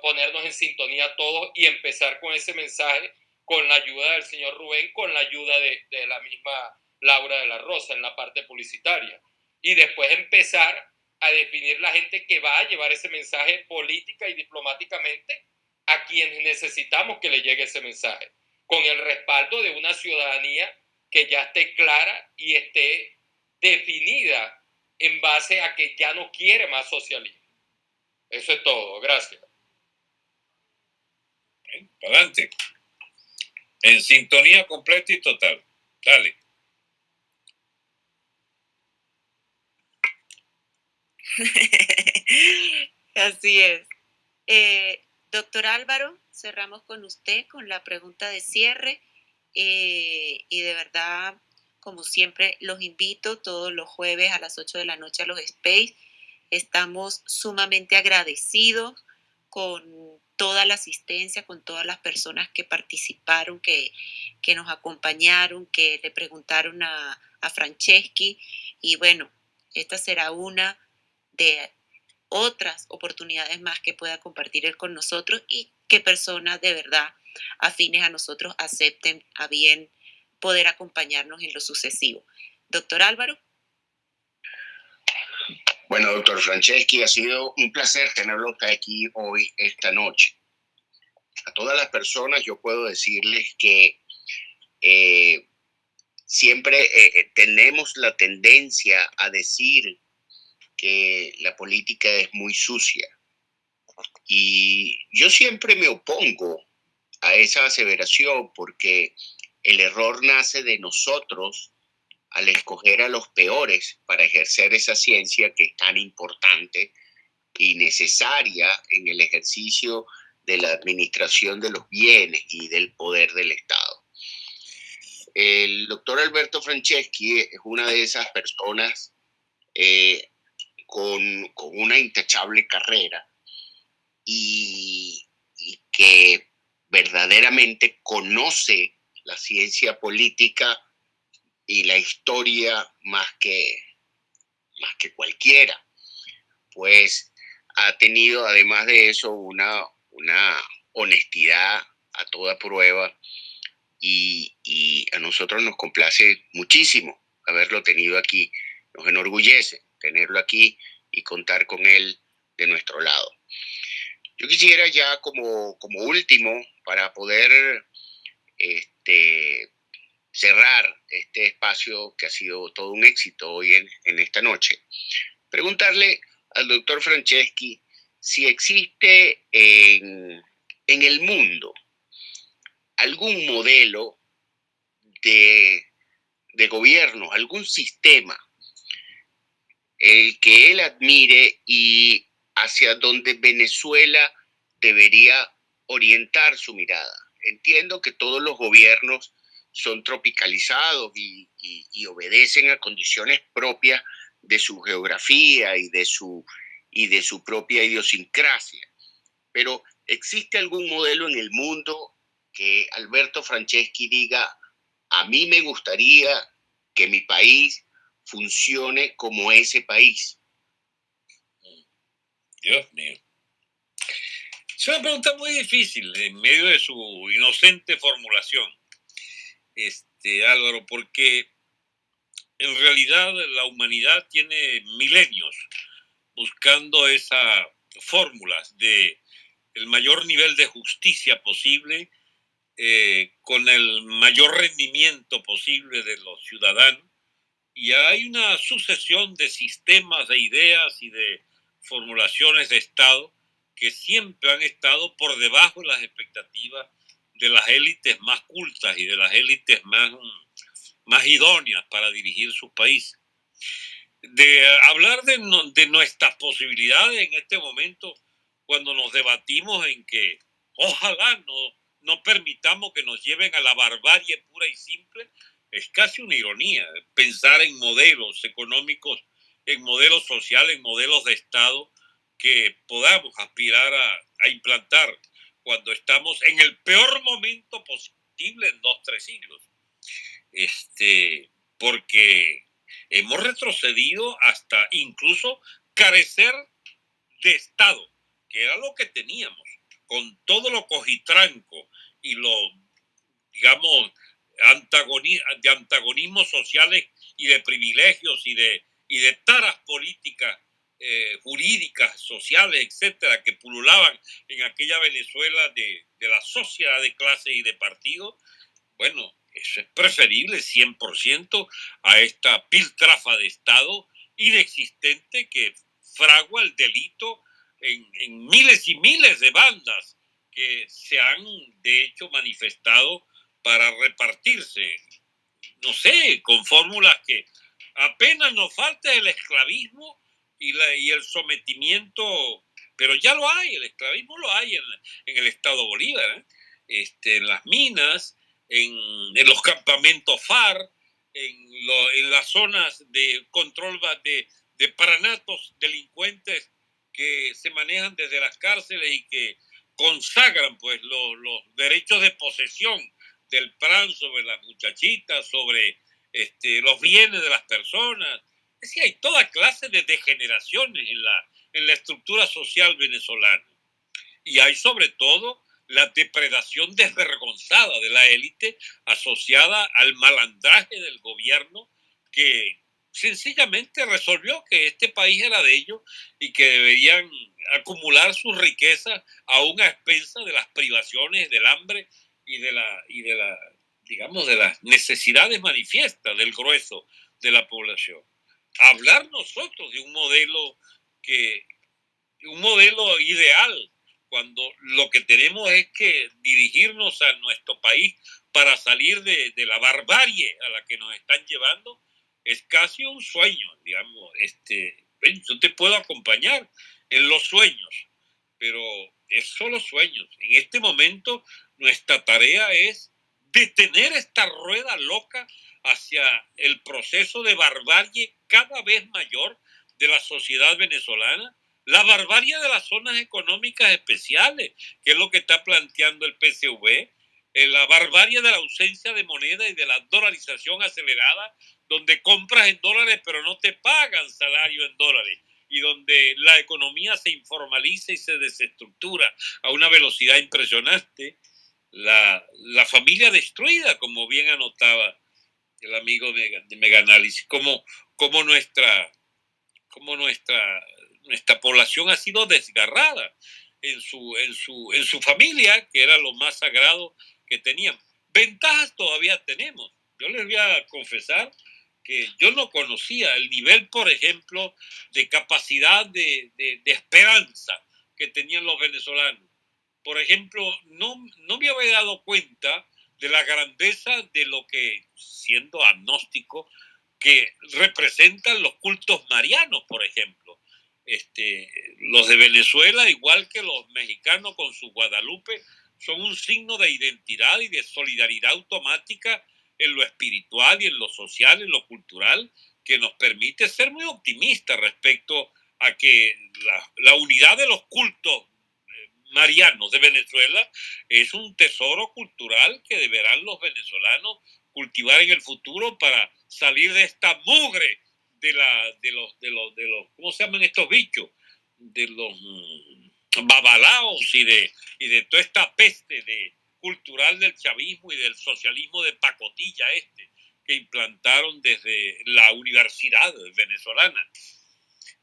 ponernos en sintonía todos y empezar con ese mensaje con la ayuda del señor Rubén, con la ayuda de, la misma Laura de la Rosa en la parte publicitaria. Y después empezar a definir la gente que va a llevar ese mensaje política y diplomáticamente a quienes necesitamos que le llegue ese mensaje, con el respaldo de una ciudadanía que ya esté clara y esté definida en base a que ya no quiere más socialismo. Eso es todo. Gracias. Adelante. En sintonía completa y total. Dale. Así es. Eh, doctor Álvaro, cerramos con usted con la pregunta de cierre eh, y de verdad, como siempre, los invito todos los jueves a las 8 de la noche a los Space. Estamos sumamente agradecidos con toda la asistencia, con todas las personas que participaron, que, que nos acompañaron, que le preguntaron a, a Franceschi. Y bueno, esta será una de otras oportunidades más que pueda compartir él con nosotros y que personas de verdad afines a nosotros acepten a bien poder acompañarnos en lo sucesivo. Doctor Álvaro. Bueno, doctor Franceschi, ha sido un placer tenerlo aquí hoy, esta noche. A todas las personas yo puedo decirles que eh, siempre eh, eh, tenemos la tendencia a decir que la política es muy sucia. Y yo siempre me opongo a esa aseveración porque el error nace de nosotros al escoger a los peores para ejercer esa ciencia que es tan importante y necesaria en el ejercicio de la administración de los bienes y del poder del Estado. El doctor Alberto Franceschi es una de esas personas eh, con, una intachable carrera y, y que verdaderamente conoce la ciencia política y la historia más que, más que cualquiera. Pues ha tenido además de eso una, una honestidad a toda prueba y, a nosotros nos complace muchísimo haberlo tenido aquí. Nos enorgullece tenerlo aquí y contar con él de nuestro lado. Yo quisiera ya como, como último, para poder este, cerrar este espacio que ha sido todo un éxito hoy en, esta noche, preguntarle al doctor Franceschi si existe en, en el mundo algún modelo de, de gobierno, algún sistema el que él admire y hacia donde Venezuela debería orientar su mirada. Entiendo que todos los gobiernos son tropicalizados y, obedecen a condiciones propias de su geografía y de su, y de su propia idiosincrasia. Pero ¿existe algún modelo en el mundo que Alberto Franceschi diga, a mí me gustaría que mi país funcione como ese país? Dios mío. Es una pregunta muy difícil en medio de su inocente formulación este, Álvaro, porque en realidad la humanidad tiene milenios buscando esa fórmulas de el mayor nivel de justicia posible, eh, con el mayor rendimiento posible de los ciudadanos. Y hay una sucesión de sistemas, de ideas y de formulaciones de Estado que siempre han estado por debajo de las expectativas de las élites más cultas y de las élites más, más idóneas para dirigir sus países. De hablar de, de nuestras posibilidades en este momento, cuando nos debatimos en que ojalá no, no permitamos que nos lleven a la barbarie pura y simple, es casi una ironía pensar en modelos económicos, en modelos sociales, en modelos de Estado que podamos aspirar a, a implantar cuando estamos en el peor momento posible en dos, tres siglos. Este, porque hemos retrocedido hasta incluso carecer de Estado, que era lo que teníamos, con todo lo cogitranco y lo, digamos, de antagonismos sociales y de privilegios y de, y de taras políticas eh, jurídicas, sociales, etcétera, que pululaban en aquella Venezuela de, de la sociedad de clase y de partido, bueno, eso es preferible 100% a esta piltrafa de Estado inexistente que fragua el delito en, en, miles y miles de bandas que se han de hecho manifestado para repartirse, no sé, con fórmulas que apenas nos falta el esclavismo y, la, y el sometimiento, pero ya lo hay, el esclavismo lo hay en, en el Estado Bolívar, ¿eh? este, en las minas, en, los campamentos FAR, en, las zonas de control de, paranatos delincuentes que se manejan desde las cárceles y que consagran pues los, derechos de posesión del PRAN sobre las muchachitas, sobre este, los bienes de las personas. Es hay toda clase de degeneraciones en la, en la estructura social venezolana. Y hay sobre todo la depredación desvergonzada de la élite asociada al malandraje del gobierno que sencillamente resolvió que este país era de ellos y que deberían acumular sus riquezas aún a expensa de las privaciones, del hambre y de la, y de la digamos, de las necesidades manifiestas del grueso de la población. Hablar nosotros de un modelo que, un modelo ideal, cuando lo que tenemos es que dirigirnos a nuestro país para salir de, la barbarie a la que nos están llevando, es casi un sueño, digamos. Este, yo te puedo acompañar en los sueños, pero es solo sueños. En este momento nuestra tarea es detener esta rueda loca hacia el proceso de barbarie cada vez mayor de la sociedad venezolana, la barbarie de las zonas económicas especiales, que es lo que está planteando el PCV, eh, la barbarie de la ausencia de moneda y de la dolarización acelerada, donde compras en dólares pero no te pagan salario en dólares y donde la economía se informaliza y se desestructura a una velocidad impresionante la, la, familia destruida, como bien anotaba el amigo de, de Meganálisis, como, como, nuestra, como nuestra, nuestra población ha sido desgarrada en su, en, su, en su familia, que era lo más sagrado que tenían. Ventajas todavía tenemos. Yo les voy a confesar que yo no conocía el nivel, por ejemplo, de capacidad de, de, de esperanza que tenían los venezolanos por ejemplo, no, no me había dado cuenta de la grandeza de lo que, siendo agnóstico, que representan los cultos marianos, por ejemplo. Este, los de Venezuela, igual que los mexicanos con su Guadalupe, son un signo de identidad y de solidaridad automática en lo espiritual y en lo social, en lo cultural, que nos permite ser muy optimistas respecto a que la, la unidad de los cultos marianos de Venezuela es un tesoro cultural que deberán los venezolanos cultivar en el futuro para salir de esta mugre de, la, de, los, de, los, de los, ¿cómo se llaman estos bichos? De los mm, babalaos y de, y de toda esta peste de, cultural del chavismo y del socialismo de pacotilla este que implantaron desde la universidad venezolana.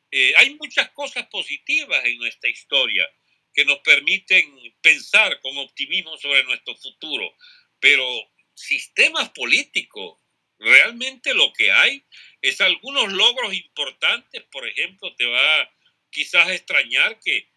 Eh, hay muchas cosas positivas en nuestra historia que nos permiten pensar con optimismo sobre nuestro futuro, pero sistemas políticos, realmente lo que hay es algunos logros importantes, por ejemplo, te va quizás a extrañar que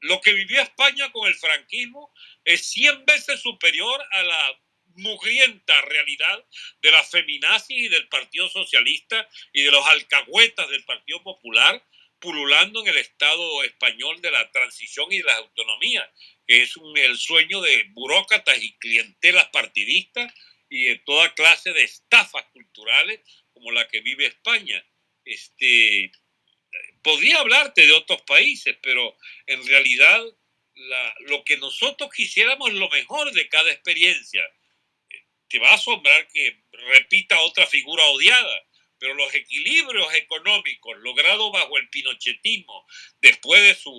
lo que vivió España con el franquismo es 100 veces superior a la mugrienta realidad de la feminazis y del Partido Socialista y de los alcahuetas del Partido Popular pululando en el Estado español de la transición y de la autonomía, que es un, el sueño de burócratas y clientelas partidistas y de toda clase de estafas culturales como la que vive España. Este, podría hablarte de otros países, pero en realidad la, lo que nosotros quisiéramos es lo mejor de cada experiencia. Te va a asombrar que repita otra figura odiada, pero los equilibrios económicos logrados bajo el pinochetismo después de sus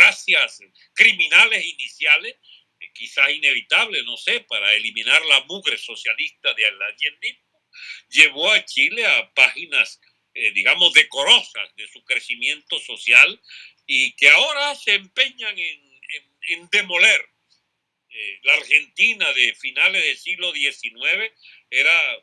racias criminales iniciales, eh, quizás inevitable, no sé, para eliminar la mugre socialista de allendismo, llevó a Chile a páginas eh, digamos, decorosas de su crecimiento social y que ahora se empeñan en, demoler. Eh, la Argentina de finales del siglo XIX era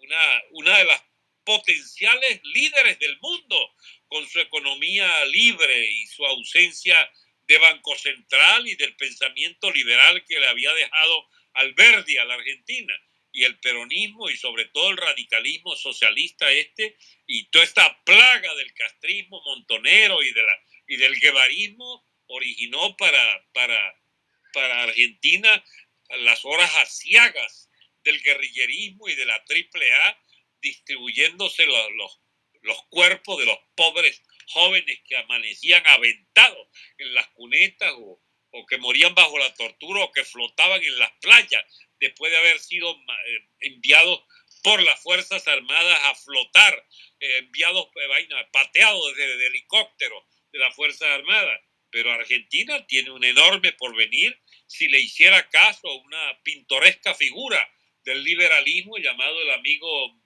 una, una de las potenciales líderes del mundo con su economía libre y su ausencia de Banco Central y del pensamiento liberal que le había dejado Alberdi a la Argentina. Y el peronismo y sobre todo el radicalismo socialista este y toda esta plaga del castrismo montonero y, de la, y del guevarismo originó para, para, para Argentina las horas asiagas del guerrillerismo y de la AAA distribuyéndose los, los, los cuerpos de los pobres jóvenes que amanecían aventados en las cunetas o, o que morían bajo la tortura o que flotaban en las playas después de haber sido eh, enviados por las Fuerzas Armadas a flotar, eh, enviados, eh, pateados desde el helicóptero de las Fuerzas Armadas. Pero Argentina tiene un enorme porvenir si le hiciera caso a una pintoresca figura del liberalismo llamado el amigo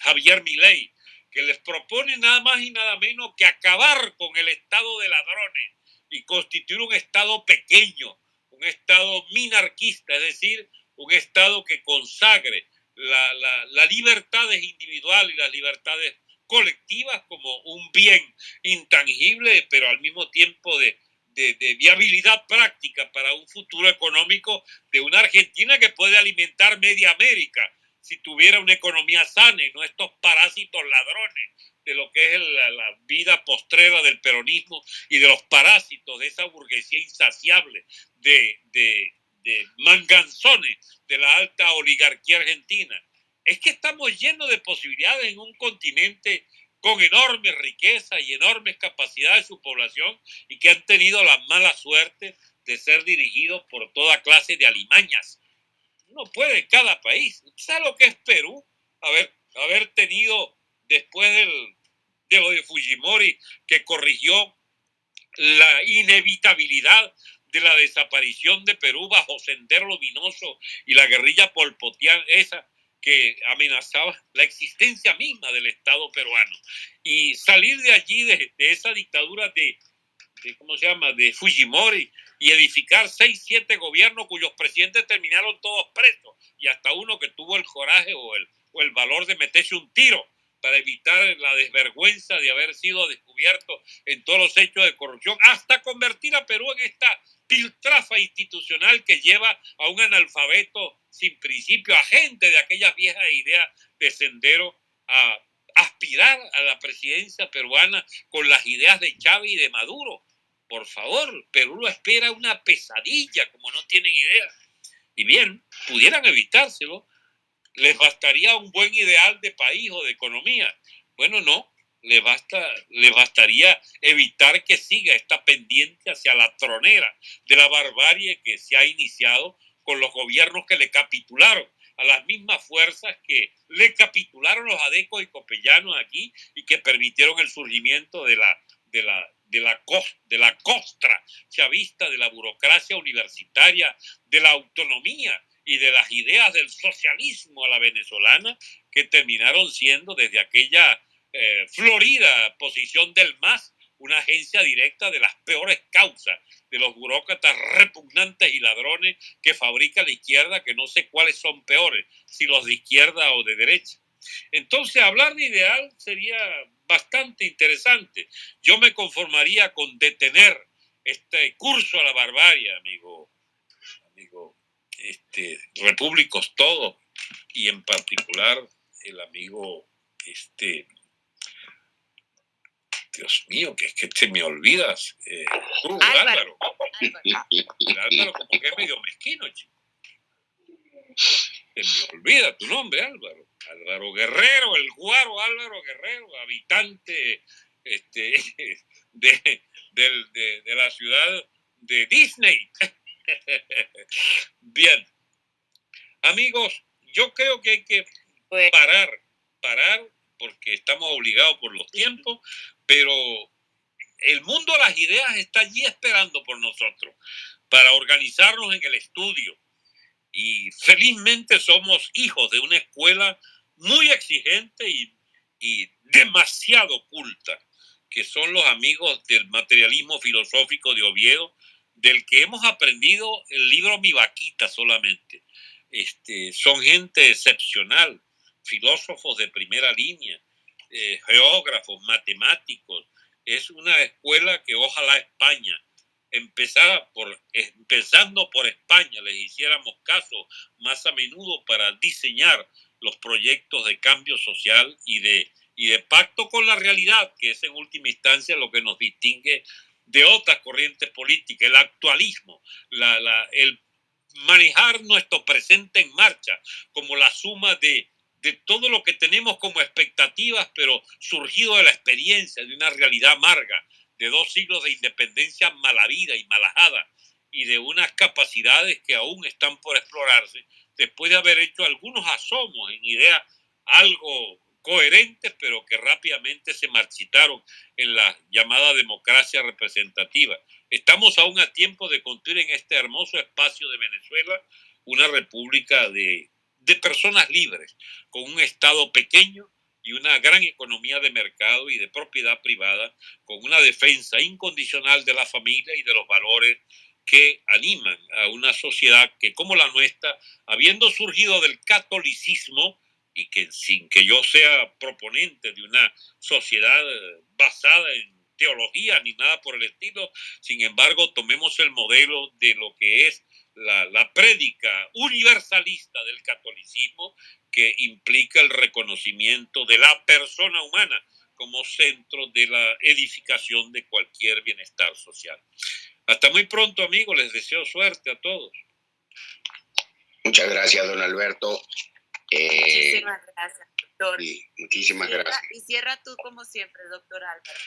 Javier Milei, que les propone nada más y nada menos que acabar con el estado de ladrones y constituir un estado pequeño, un estado minarquista, es decir, un estado que consagre la, la, libertades individuales y las libertades colectivas como un bien intangible, pero al mismo tiempo de, de, de, viabilidad práctica para un futuro económico de una Argentina que puede alimentar media América si tuviera una economía sana y no estos parásitos ladrones de lo que es la, vida postrera del peronismo y de los parásitos de esa burguesía insaciable de, manganzones de la alta oligarquía argentina. Es que estamos llenos de posibilidades en un continente con enorme riqueza y enormes capacidades de su población y que han tenido la mala suerte de ser dirigidos por toda clase de alimañas no puede cada país. ¿Sabe lo que es Perú? Haber, haber tenido, después del, de lo de Fujimori, que corrigió la inevitabilidad de la desaparición de Perú bajo Sendero Luminoso y la guerrilla polpotiana, esa que amenazaba la existencia misma del Estado peruano. Y salir de allí, de, esa dictadura de, de, ¿cómo se llama?, de Fujimori, y edificar seis, siete gobiernos cuyos presidentes terminaron todos presos y hasta uno que tuvo el coraje o el, o el valor de meterse un tiro para evitar la desvergüenza de haber sido descubierto en todos los hechos de corrupción, hasta convertir a Perú en esta piltrafa institucional que lleva a un analfabeto sin principio, a gente de aquellas viejas ideas de sendero, a aspirar a la presidencia peruana con las ideas de Chávez y de Maduro por favor, Perú lo espera una pesadilla, como no tienen idea. Y bien, pudieran evitárselo, les bastaría un buen ideal de país o de economía. Bueno, no, le, basta, le bastaría evitar que siga esta pendiente hacia la tronera de la barbarie que se ha iniciado con los gobiernos que le capitularon a las mismas fuerzas que le capitularon los adecos y copellanos aquí y que permitieron el surgimiento de la, de la, de la, de la costra chavista, de la burocracia universitaria, de la autonomía y de las ideas del socialismo a la venezolana que terminaron siendo desde aquella eh, florida posición del MAS una agencia directa de las peores causas de los burócratas repugnantes y ladrones que fabrica la izquierda, que no sé cuáles son peores, si los de izquierda o de derecha. Entonces, hablar de ideal sería bastante interesante. Yo me conformaría con detener este curso a la barbarie, amigo, amigo, este, repúblicos todos, y en particular el amigo, este, Dios mío, que es que te me olvidas, eh, Álvaro. Álvaro. como que es medio mezquino, chico. Me olvida tu nombre, Álvaro. Álvaro Guerrero, el guaro Álvaro Guerrero, habitante este, de, de, la ciudad de Disney. Bien, amigos, yo creo que hay que pues parar, parar, porque estamos obligados por los tiempos, pero el mundo de las ideas está allí esperando por nosotros para organizarnos en el estudio, y felizmente somos hijos de una escuela muy exigente y, y demasiado culta, que son los amigos del materialismo filosófico de Oviedo, del que hemos aprendido el libro Mi Vaquita solamente. Este, son gente excepcional, filósofos de primera línea, eh, geógrafos, matemáticos. Es una escuela que ojalá España empezara por, empezando por España, les hiciéramos caso más a menudo para diseñar los proyectos de cambio social y de, y de pacto con la realidad, que es en última instancia lo que nos distingue de otras corrientes políticas, el actualismo, la, la, el manejar nuestro presente en marcha como la suma de, de todo lo que tenemos como expectativas, pero surgido de la experiencia de una realidad amarga, de dos siglos de independencia malavida y malajada, y de unas capacidades que aún están por explorarse, después de haber hecho algunos asomos en ideas algo coherentes, pero que rápidamente se marchitaron en la llamada democracia representativa. Estamos aún a tiempo de construir en este hermoso espacio de Venezuela una república de, de personas libres, con un Estado pequeño y una gran economía de mercado y de propiedad privada, con una defensa incondicional de la familia y de los valores que animan a una sociedad que, como la nuestra, habiendo surgido del catolicismo, y que sin que yo sea proponente de una sociedad basada en teología ni nada por el estilo, sin embargo, tomemos el modelo de lo que es la, la prédica universalista del catolicismo, que implica el reconocimiento de la persona humana como centro de la edificación de cualquier bienestar social. Hasta muy pronto, amigos. Les deseo suerte a todos. Muchas gracias, don Alberto. Eh, muchísimas gracias, doctor. muchísimas gracias. Y cierra tú como siempre, doctor Álvaro.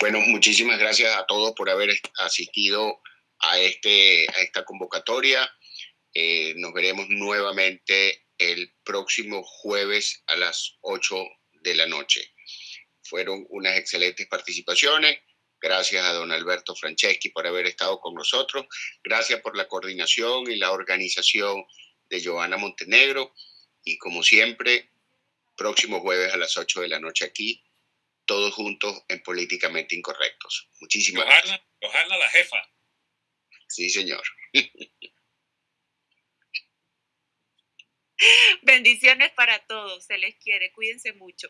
Bueno, muchísimas gracias a todos por haber asistido a, este, a esta convocatoria. Eh, nos veremos nuevamente el próximo jueves a las 8 de la noche. Fueron unas excelentes participaciones. Gracias a don Alberto Franceschi por haber estado con nosotros. Gracias por la coordinación y la organización de Joana Montenegro. Y como siempre, próximo jueves a las 8 de la noche aquí, todos juntos en Políticamente Incorrectos. Muchísimas gracias. Johanna la jefa. Sí, señor. Bendiciones para todos. Se les quiere. Cuídense mucho.